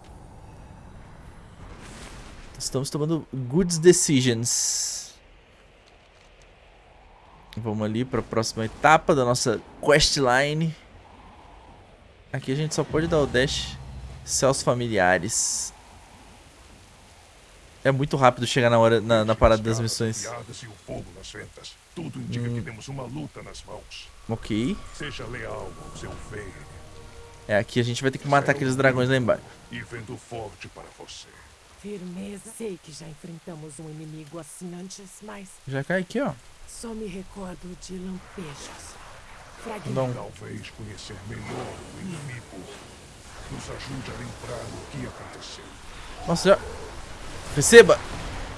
Estamos tomando good decisions. Vamos ali para a próxima etapa da nossa questline. Aqui a gente só pode dar o dash céus familiares. É muito rápido chegar na hora na, na parada das missões. Piadas o fogo nas ventas. Tudo indica que temos uma luta nas mãos. Ok. Seja leal ao seu É, aqui a gente vai ter que matar aqueles dragões lá embaixo. e vendo forte para você. Firmeza. Sei que já enfrentamos um inimigo assim antes, mas Já cai aqui, ó. só me recordo de lampejos. Fragmentos. Não. Talvez conhecer melhor o inimigo nos ajude a lembrar o que aconteceu. Nossa, já... Receba!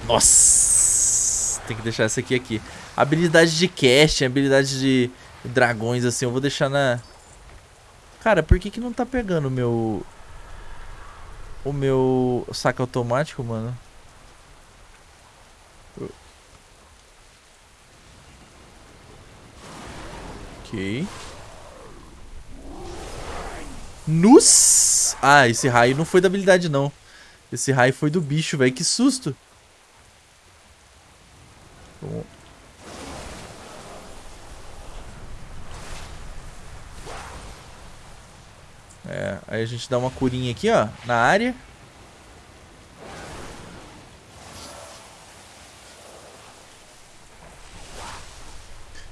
Nossa! Tem que deixar essa aqui aqui. Habilidade de casting, habilidade de dragões, assim, eu vou deixar na... Cara, por que que não tá pegando o meu... O meu saque automático, mano? Ok. Nus! Ah, esse raio não foi da habilidade, não. Esse raio foi do bicho, velho. Que susto. Vamos- É, aí a gente dá uma curinha aqui, ó, na área.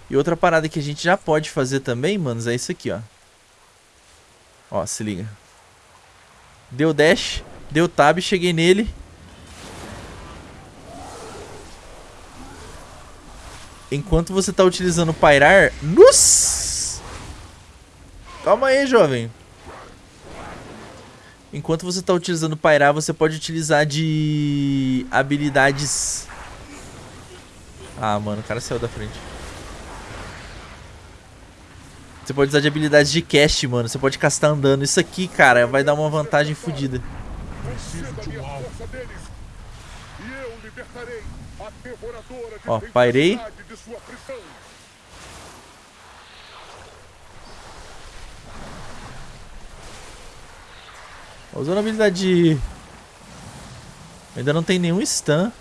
E outra parada que a gente já pode fazer também, manos, é isso aqui, ó. Ó, se liga. Deu dash, deu tab, cheguei nele. Enquanto você tá utilizando o pairar... Nossa! Calma aí, jovem. Enquanto você tá utilizando pairar, você pode utilizar de habilidades... Ah, mano, o cara saiu da frente. Você pode usar de habilidades de cast, mano. Você pode castar andando. Isso aqui, cara, vai dar uma vantagem fodida. Preciso de um alvo. deles. E eu libertarei a devoradora de Ó, pairei. tempestade de sua prisão. Usando a habilidade de... Ainda não tem nenhum stun.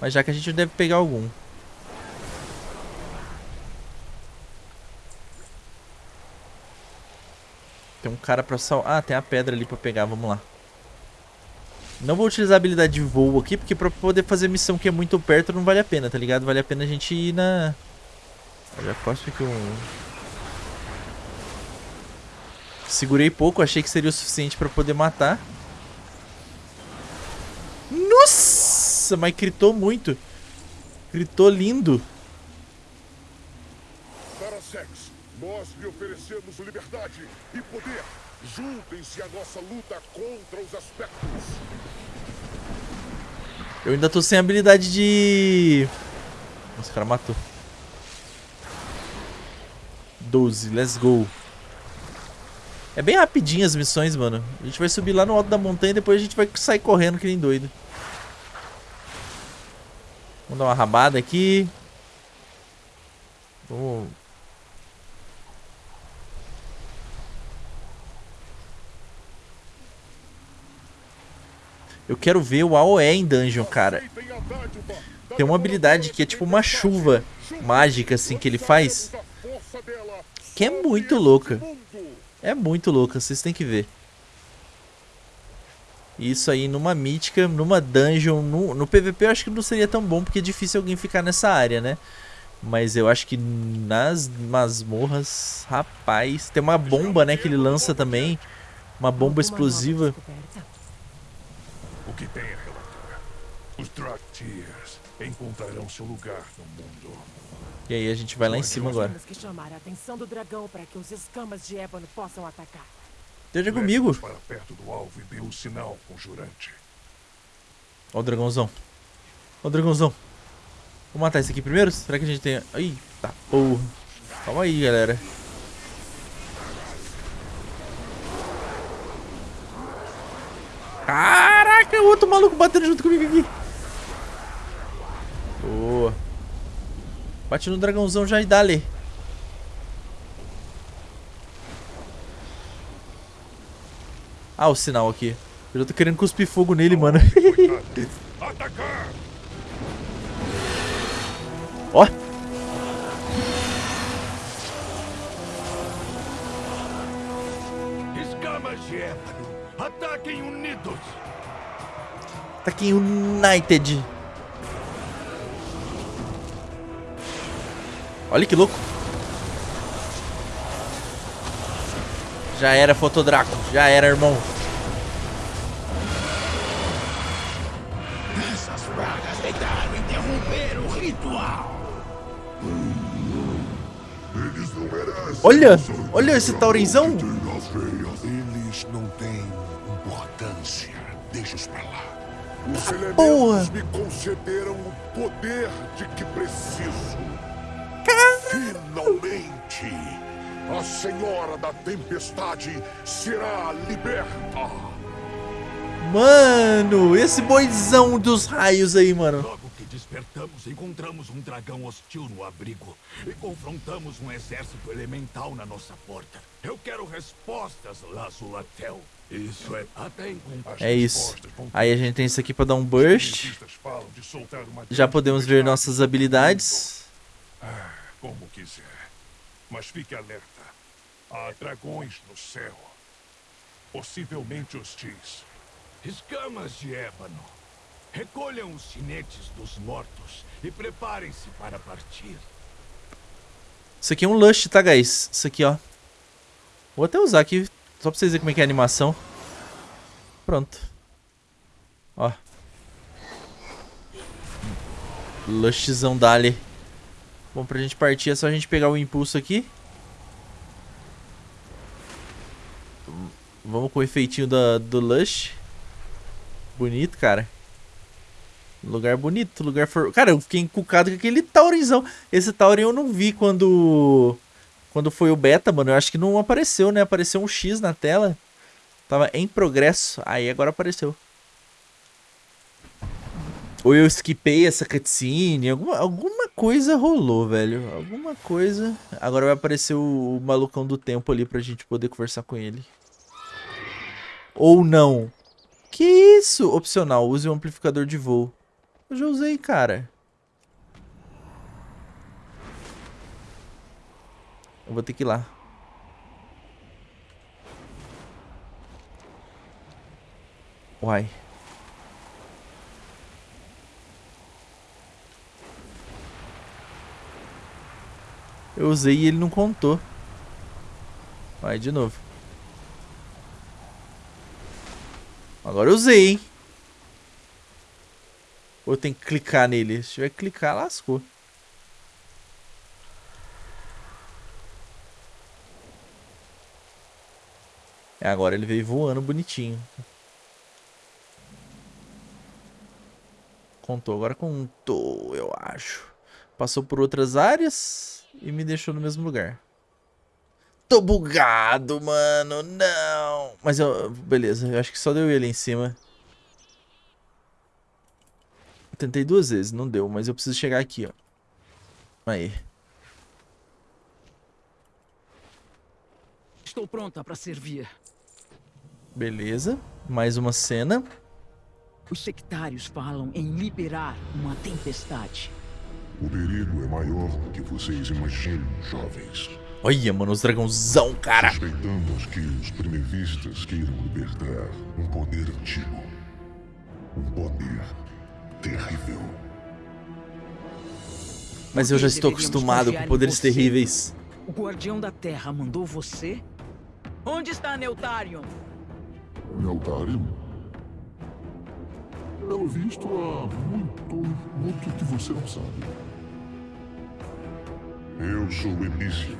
Mas já que a gente deve pegar algum. Tem um cara pra sal... Ah, tem a pedra ali pra pegar, vamos lá. Não vou utilizar a habilidade de voo aqui, porque pra poder fazer missão que é muito perto não vale a pena, tá ligado? Vale a pena a gente ir na... Eu já quase fiquei um... Segurei pouco, achei que seria o suficiente pra poder matar. Nossa, mas gritou muito. Gritou lindo. Parasex, nós lhe oferecemos liberdade e poder. Juntem-se à nossa luta contra os aspectos. Eu ainda tô sem habilidade de... Nossa, o cara matou. 12, let's go. É bem rapidinho as missões, mano. A gente vai subir lá no alto da montanha e depois a gente vai sair correndo que nem doido. Vamos dar uma rabada aqui. Vamos... Eu quero ver o AOE em dungeon, cara. Tem uma habilidade que é tipo uma chuva mágica, assim, que ele faz. Que é muito louca. É muito louca, vocês têm que ver. Isso aí numa mítica, numa dungeon, no, no PVP eu acho que não seria tão bom, porque é difícil alguém ficar nessa área, né? Mas eu acho que nas masmorras, rapaz, tem uma bomba, né, que ele lança também. Uma bomba explosiva. O que tem a relatar? Os Draktyrs encontrarão seu lugar no mundo. E aí a gente vai lá em cima agora. Temos que chamar a atenção do dragão para que os escamas de ébano possam atacar. Esteja comigo. Para perto do alvo e dê o sinal conjurante. Ó o dragãozão. Ó o dragãozão. Vou matar esse aqui primeiro? Será que a gente tem... Eita porra. Calma aí, galera. Caraca, o outro maluco batendo junto comigo aqui. Boa. Bate no dragãozão já e dá-lhe. Ah, o sinal aqui. Eu já tô querendo cuspir fogo nele, mano. (laughs) Ó. Escamas de ataquem unidos! Aqui United. Olha que louco. Já era, Fotodraco. Já era, irmão. Essas pragas tentaram interromper o ritual. Eles não merecem. Olha, olha esse taurinzão. Eles não têm importância. Deixa-os pra lá. Os elementos porra. me concederam o poder de que preciso. Finalmente, a Senhora da Tempestade será liberta. Mano, esse boizão dos raios aí, mano. Logo que despertamos, encontramos um dragão hostil no abrigo e confrontamos um exército elemental na nossa porta. Eu quero respostas, Lazulatel. Isso é até. É isso. Aí a gente tem isso aqui pra dar um burst. Já podemos ver nossas habilidades. Ah, como quiser. Mas fique alerta. Há dragões no céu. Possivelmente hostis. Escamas de ébano. Recolham os chinetes dos mortos e preparem-se para partir. Isso aqui é um Lush, tá, guys? Isso aqui, ó. Vou até usar aqui, só pra vocês verem como é que é a animação. Pronto. Ó. Lushzão dali. Bom, pra gente partir é só a gente pegar o impulso aqui. Vamos com o efeitinho da, do Lush. Bonito, cara. Lugar bonito, lugar for... Cara, eu fiquei encucado com aquele Taurinzão. Esse Taurin eu não vi quando... Quando foi o beta, mano. Eu acho que não apareceu, né? Apareceu um X na tela. Tava em progresso. Aí agora apareceu. Ou eu skipei essa cutscene. Alguma, alguma coisa rolou, velho. Alguma coisa. Agora vai aparecer o, o malucão do tempo ali pra gente poder conversar com ele. Ou não. Que isso? Opcional. Use o amplificador de voo. Eu já usei, cara. Eu vou ter que ir lá. Uai. Eu usei e ele não contou. Vai de novo. Agora eu usei, hein? Ou tenho que clicar nele? Se tiver que clicar, lascou. É, agora ele veio voando bonitinho. Contou, agora contou, eu acho. Passou por outras áreas e me deixou no mesmo lugar. Tô bugado, mano, não. Mas eu, beleza, eu acho que só deu ele em cima. Eu tentei duas vezes, não deu, mas eu preciso chegar aqui, ó. Aí. Estou pronta para servir. Beleza. Mais uma cena. Os sectários falam em liberar uma tempestade. O perigo é maior do que vocês imaginam, jovens. Olha, mano, os dragãozão, cara. Suspeitamos que os primevistas queiram libertar um poder antigo. Um poder terrível. Mas eu já estou acostumado com poderes terríveis. O Guardião da Terra mandou você? Onde está Neutarion? Neutarium? Pelo visto, há muito, muito que você não sabe. Eu sou Elysium.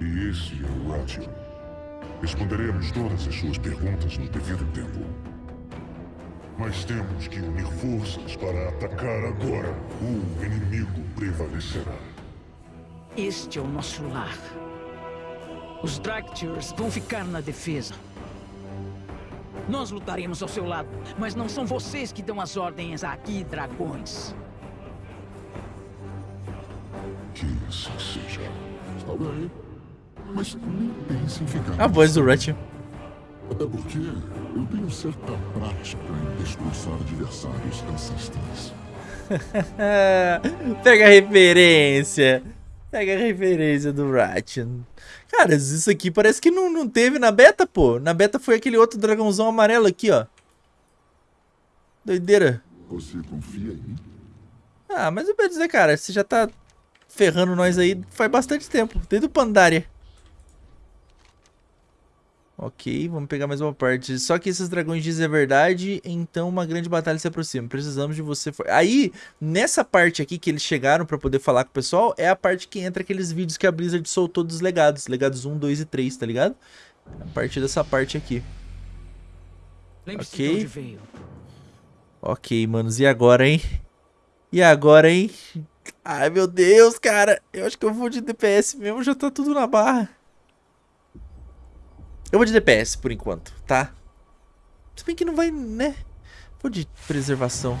E esse é o Ration. Responderemos todas as suas perguntas no devido tempo. Mas temos que unir forças para atacar agora. O inimigo prevalecerá. Este é o nosso lar. Os Dractyrs vão ficar na defesa. Nós lutaremos ao seu lado, mas não são vocês que dão as ordens aqui, dragões. Que assim seja. Está bem. Mas nem pense em ficar. A voz do Ratchet. Até porque eu tenho certa prática em destroçar adversários ancestrais. (laughs) Pega a referência. Pega a referência do Ratchet. Cara, isso aqui parece que não, não teve na beta, pô. Na beta foi aquele outro dragãozão amarelo aqui, ó. Doideira. Você confia em mim? Ah, mas eu vou dizer, cara, você já tá ferrando nós aí faz bastante tempo. Desde o Pandaria. Ok, vamos pegar mais uma parte. Só que esses dragões dizem a verdade, então uma grande batalha se aproxima. Precisamos de você. For... Aí, nessa parte aqui que eles chegaram pra poder falar com o pessoal, é a parte que entra aqueles vídeos que a Blizzard soltou dos legados. Legados 1, 2 e 3, tá ligado? A partir dessa parte aqui. Ok. de onde veio. Ok, manos, e agora, hein? E agora, hein? Ai, meu Deus, cara. Eu acho que eu vou de DPS mesmo, já tá tudo na barra. Eu vou de DPS por enquanto, tá? Se bem que não vai, né? Vou de preservação.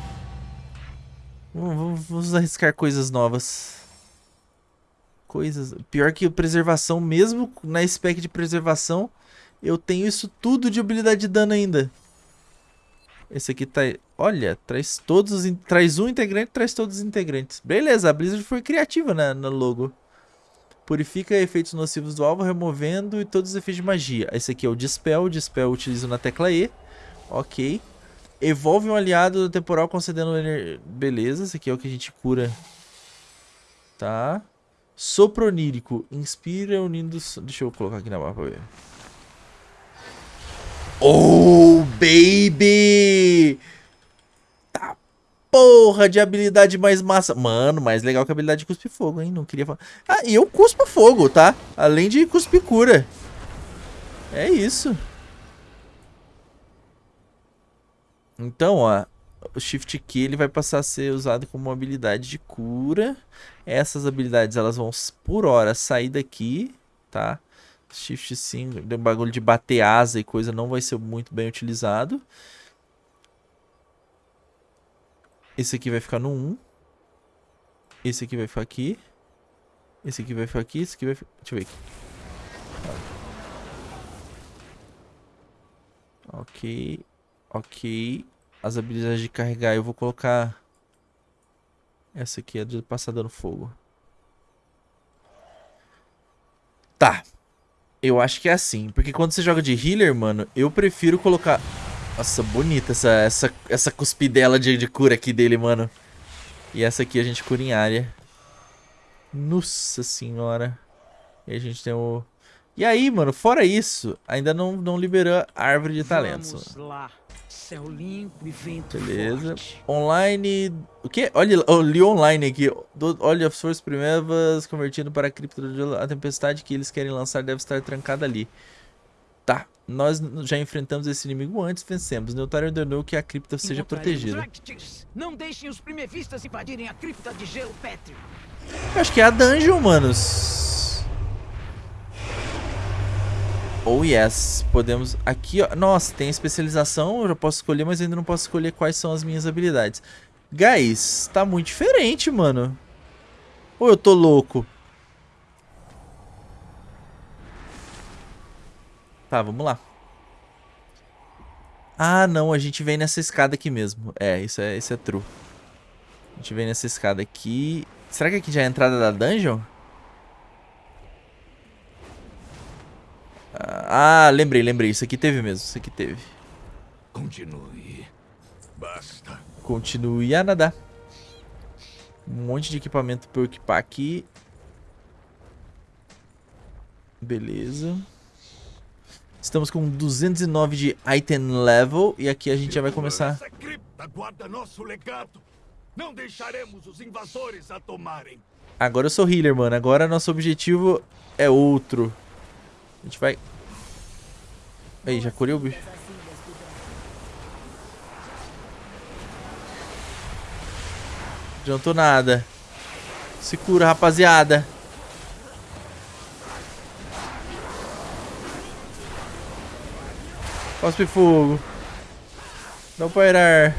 Vamos, vamos- arriscar coisas novas. Coisas... Pior que preservação, mesmo na spec de preservação, eu tenho isso tudo de habilidade de dano ainda. Esse aqui tá... Olha, traz todos os... Traz um integrante, traz todos os integrantes. Beleza, a Blizzard foi criativa na, no logo. Purifica efeitos nocivos do alvo, removendo e todos os efeitos de magia. Esse aqui é o Dispel. O Dispel utilizo na tecla E. Ok. Evolve um aliado do temporal concedendo... Beleza, esse aqui é o que a gente cura. Tá. Sopro onírico. Inspira unindo... Deixa eu colocar aqui na pra ver. Oh, baby! Porra de habilidade mais massa. Mano, mais legal que a habilidade de cuspir fogo, hein? Não queria falar. Ah, e eu cuspo fogo, tá? Além de cuspir cura. É isso. Então, ó. O Shift Key ele vai passar a ser usado como habilidade de cura. Essas habilidades elas vão por hora sair daqui, tá? Shift 5, o bagulho de bater asa e coisa não vai ser muito bem utilizado. Esse aqui vai ficar no 1. Esse aqui vai ficar aqui. Esse aqui vai ficar aqui. Esse aqui vai ficar... Deixa eu ver aqui. Ok. Ok. As habilidades de carregar eu vou colocar... Essa aqui é de passar dando fogo. Tá. Eu acho que é assim. Porque quando você joga de healer, mano, eu prefiro colocar... Nossa, bonita essa, essa, essa cuspidela de, de cura aqui dele, mano. E essa aqui a gente cura em área. Nossa senhora. E a gente tem o... E aí, mano, fora isso, ainda não, não liberou a árvore de talentos. Vamos lá. Céu limpo e vento Beleza. forte. Online. O quê? Olha, eu li online aqui. Olha as forças primeiras convertindo para a cripta do A tempestade que eles querem lançar deve estar trancada ali. Tá. Nós já enfrentamos esse inimigo antes, vencemos. Neutário ordenou que a cripta seja protegida. Não deixem os primevistas invadirem a cripta de gelo pétreo. Eu acho que é a dungeon, manos. Oh yes, podemos... Aqui, ó, nossa, tem especialização, eu já posso escolher, mas ainda não posso escolher quais são as minhas habilidades. Guys, tá muito diferente, mano. Ou eu tô louco? Tá, vamos lá. Ah, não, a gente vem nessa escada aqui mesmo. É, isso é, isso é true. A gente vem nessa escada aqui. Será que aqui já é a entrada da dungeon? Ah, lembrei, lembrei. Isso aqui teve mesmo. Isso aqui teve. Continue. Basta. Continue a nadar. Um monte de equipamento pra eu equipar aqui. Beleza. Estamos com 209 de item level. E aqui a gente já vai começar. Essa cripta guarda nosso legado. Não deixaremos os invasores a tomarem. Agora eu sou healer, mano. Agora nosso objetivo é outro. A gente vai... Aí, já curei o bicho. Adiantou nada. Se cura, rapaziada. Cospe fogo. Não pairar.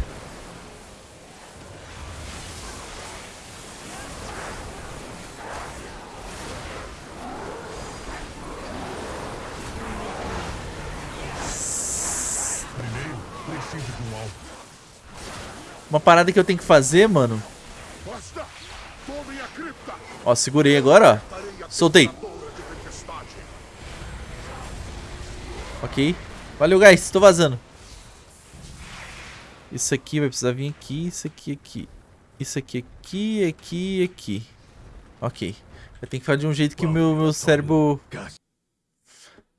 Um. Uma parada que eu tenho que fazer, mano. Ó, segurei agora, ó. Soltei. Ok. Valeu, guys. Tô vazando. Isso aqui vai precisar vir aqui. Isso aqui, aqui. Isso aqui, aqui, aqui, aqui. Ok. Eu tenho que fazer de um jeito que o meu, meu cérebro...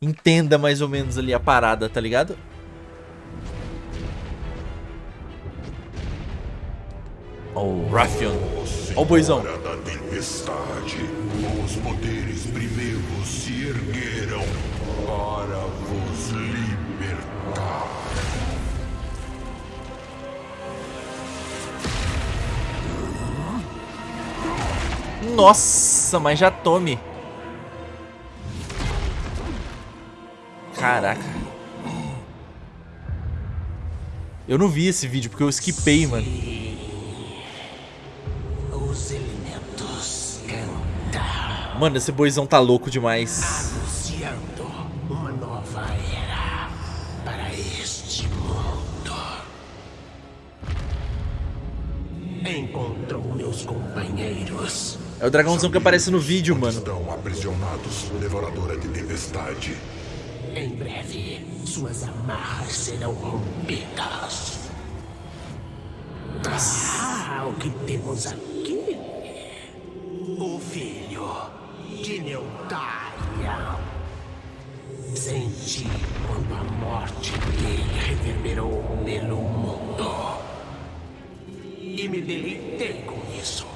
Entenda mais ou menos ali a parada, tá ligado? Ó o Raffion. Ó o boizão. Os poderes primeiros Nossa, mas já tome. Caraca. Eu não vi esse vídeo porque eu skipei, mano. Os elementos cantaram, Mano, esse boizão tá louco demais. anunciando uma nova era para este mundo. Encontrou meus companheiros. É o dragãozão que aparece no vídeo, Onde mano. Estão aprisionados, devoradora de tempestade. Em breve, suas amarras serão rompidas. Ah, o que temos aqui? O filho de Neutaria. Senti quando a morte dele reverberou pelo mundo. E me deleitei com isso.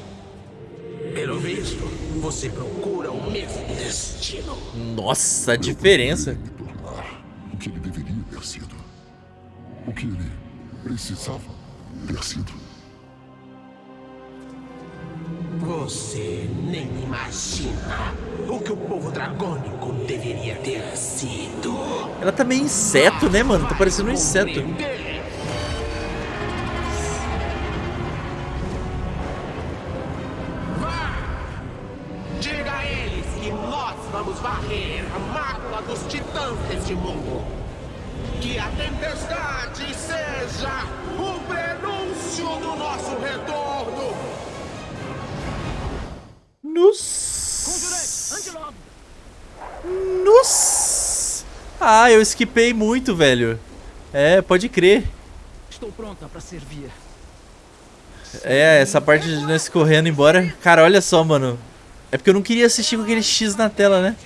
Pelo visto, você procura o mesmo destino. Nossa, a diferença. O que ele deveria ter sido. O que ele precisava ter sido. Você nem imagina o que o povo dragônico deveria ter sido. Ela tá meio inseto, né, mano? Tá parecendo um inseto. Do nosso retorno. Nos... Nos... Ah, eu skipei muito, velho. É, pode crer. Estou pronta para servir. É, essa parte de nós correndo embora. Cara, olha só, mano. É porque eu não queria assistir com aquele X na tela, né?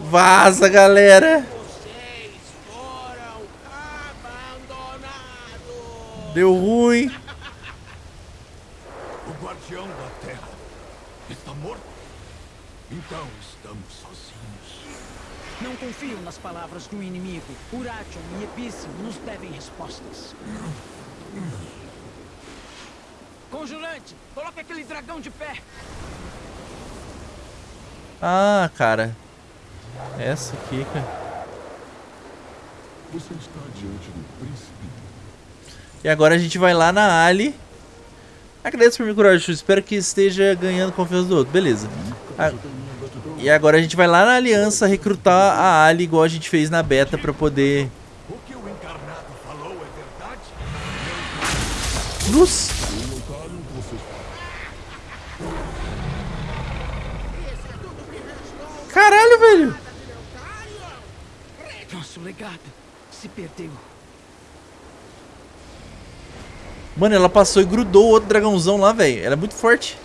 Vaza, galera. Deu ruim. O guardião da terra está morto? Então estamos sozinhos. Não confio nas palavras do inimigo. Uratium e Epício nos devem respostas. Conjurante, coloque aquele dragão de pé. Ah, cara. Essa aqui, cara. Você está diante do príncipe. E agora a gente vai lá na Ali. Agradeço por me curar, Chu. Espero que esteja ganhando confiança do outro. Beleza. A- E agora a gente vai lá na aliança recrutar a Ali igual a gente fez na beta pra poder... É? Luz! Caralho, velho! Nosso legado se perdeu. Mano, ela passou e grudou o outro dragãozão lá, velho. Ela é muito forte.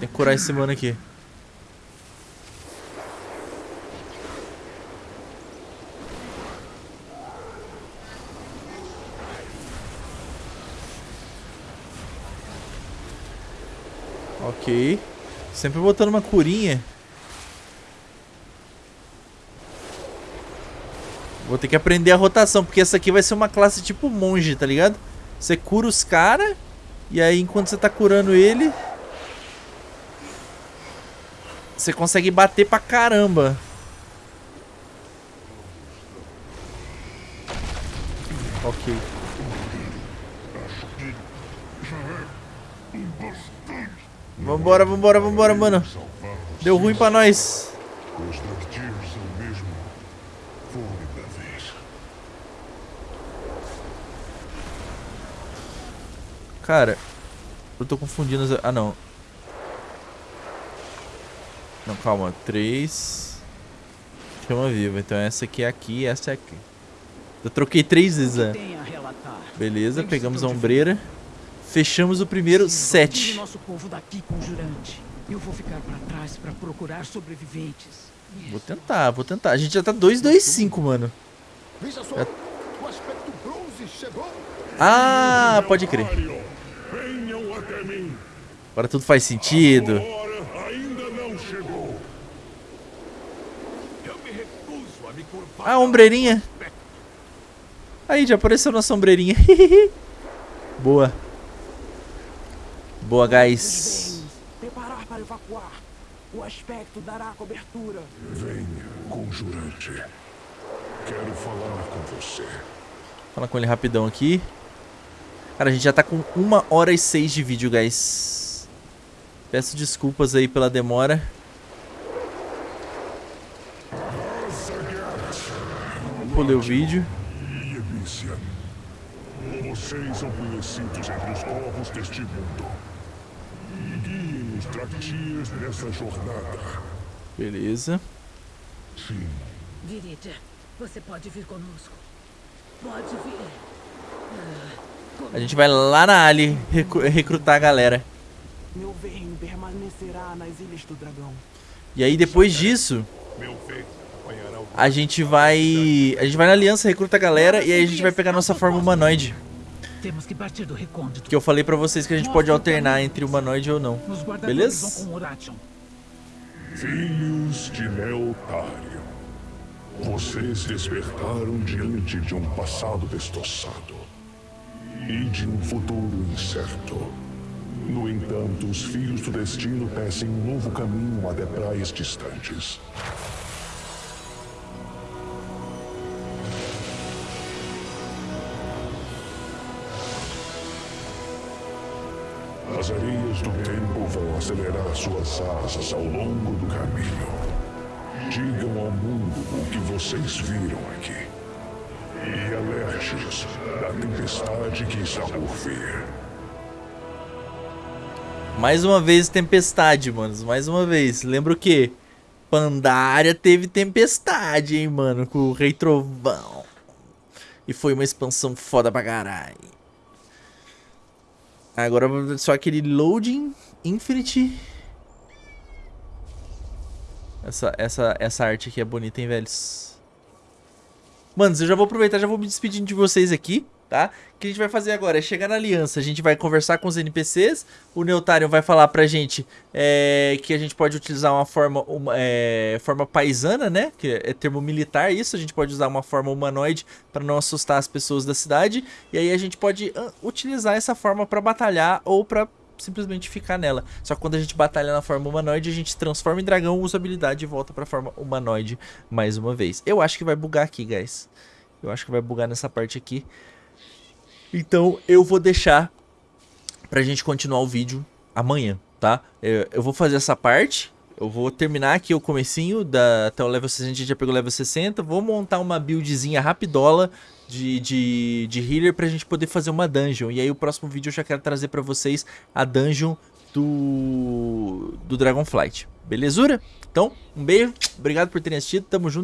Que curar esse mano aqui. Ok. Sempre botando uma curinha. Vou ter que aprender a rotação, porque essa aqui vai ser uma classe tipo monge, tá ligado? Você cura os caras, e aí enquanto você tá curando ele... Você consegue bater pra caramba. Ok. Vambora, vambora, vambora, mano. Deu ruim pra nós. Os Darktears são mesmo formidáveis. Cara, eu tô confundindo as... Ah, não. Não, calma. Três... Chama viva. Então essa aqui é aqui e essa é aqui. Eu troquei três vezes, é. Relatar. Beleza, pegamos a ombreira. Fechamos o primeiro set. nosso povo daqui, conjurante. Eu vou ficar pra trás pra procurar sobreviventes. Vou tentar, vou tentar. A gente já tá 2-2-5, mano. Veja só, o aspecto bronze chegou. Ah, pode crer. Arion, venham até mim. Agora tudo faz sentido. Hora ainda não chegou. Eu me recuso a me curvar. Ah, ombreirinha. Aí, já apareceu nossa ombreirinha. (laughs) Boa. Boa, guys. Preparar para evacuar. O aspecto dará cobertura. Venha, conjurante. Quero falar com você. Fala com ele rapidão aqui. Cara, a gente já tá com uma hora e seis de vídeo, guys. Peço desculpas aí pela demora. Pulei o vídeo. E. Vocês são conhecidos entre os corvos deste mundo. Guiem nessa jornada. Beleza. Sim, você pode vir conosco. Pode vir. A gente vai lá na Ali recru- recrutar a galera. Meu bem permanecerá nas Ilhas do Dragão. E aí depois disso, a gente vai. A gente vai na aliança, recruta a galera e aí a gente vai pegar nossa forma humanoide. Temos que partir do recôndito. Que eu falei pra vocês que a gente pode alternar entre humanoide ou não. Beleza? filhos de Neotário. Vocês despertaram diante de um passado destroçado e de um futuro incerto. No entanto, os filhos do destino tecem um novo caminho até praias distantes. As areias do tempo vão acelerar suas asas ao longo do caminho. Digam ao mundo o que vocês viram aqui. E alerte-os da tempestade que está por vir. Mais uma vez tempestade, manos. Mais uma vez. Lembra o quê? Pandaria teve tempestade, hein, mano. Com o Rei Trovão. E foi uma expansão foda pra caralho. Agora só aquele loading infinity. Essa, essa, essa arte aqui é bonita, hein, velhos? Manos, eu já vou aproveitar, já vou me despedindo de vocês aqui, tá? O que a gente vai fazer agora é chegar na aliança, a gente vai conversar com os NPCs, o Neotarion vai falar pra gente é, que a gente pode utilizar uma forma, uma, é, forma paisana, né? Que é termo militar isso, a gente pode usar uma forma humanoide pra não assustar as pessoas da cidade, e aí a gente pode utilizar essa forma pra batalhar ou pra simplesmente ficar nela. Só que quando a gente batalha na forma humanoide, a gente transforma em dragão, usa habilidade e volta pra forma humanoide mais uma vez. Eu acho que vai bugar aqui, guys. Eu acho que vai bugar nessa parte aqui. Então eu vou deixar pra gente continuar o vídeo amanhã, tá? Eu, eu vou fazer essa parte. Eu vou terminar aqui o comecinho da, até o level 60, a gente já pegou o level 60. Vou montar uma buildzinha rapidola de, de, de healer pra gente poder fazer uma dungeon. E aí o próximo vídeo eu já quero trazer pra vocês a dungeon do, do Dragonflight. Belezura? Então, um beijo, obrigado por terem assistido, tamo junto.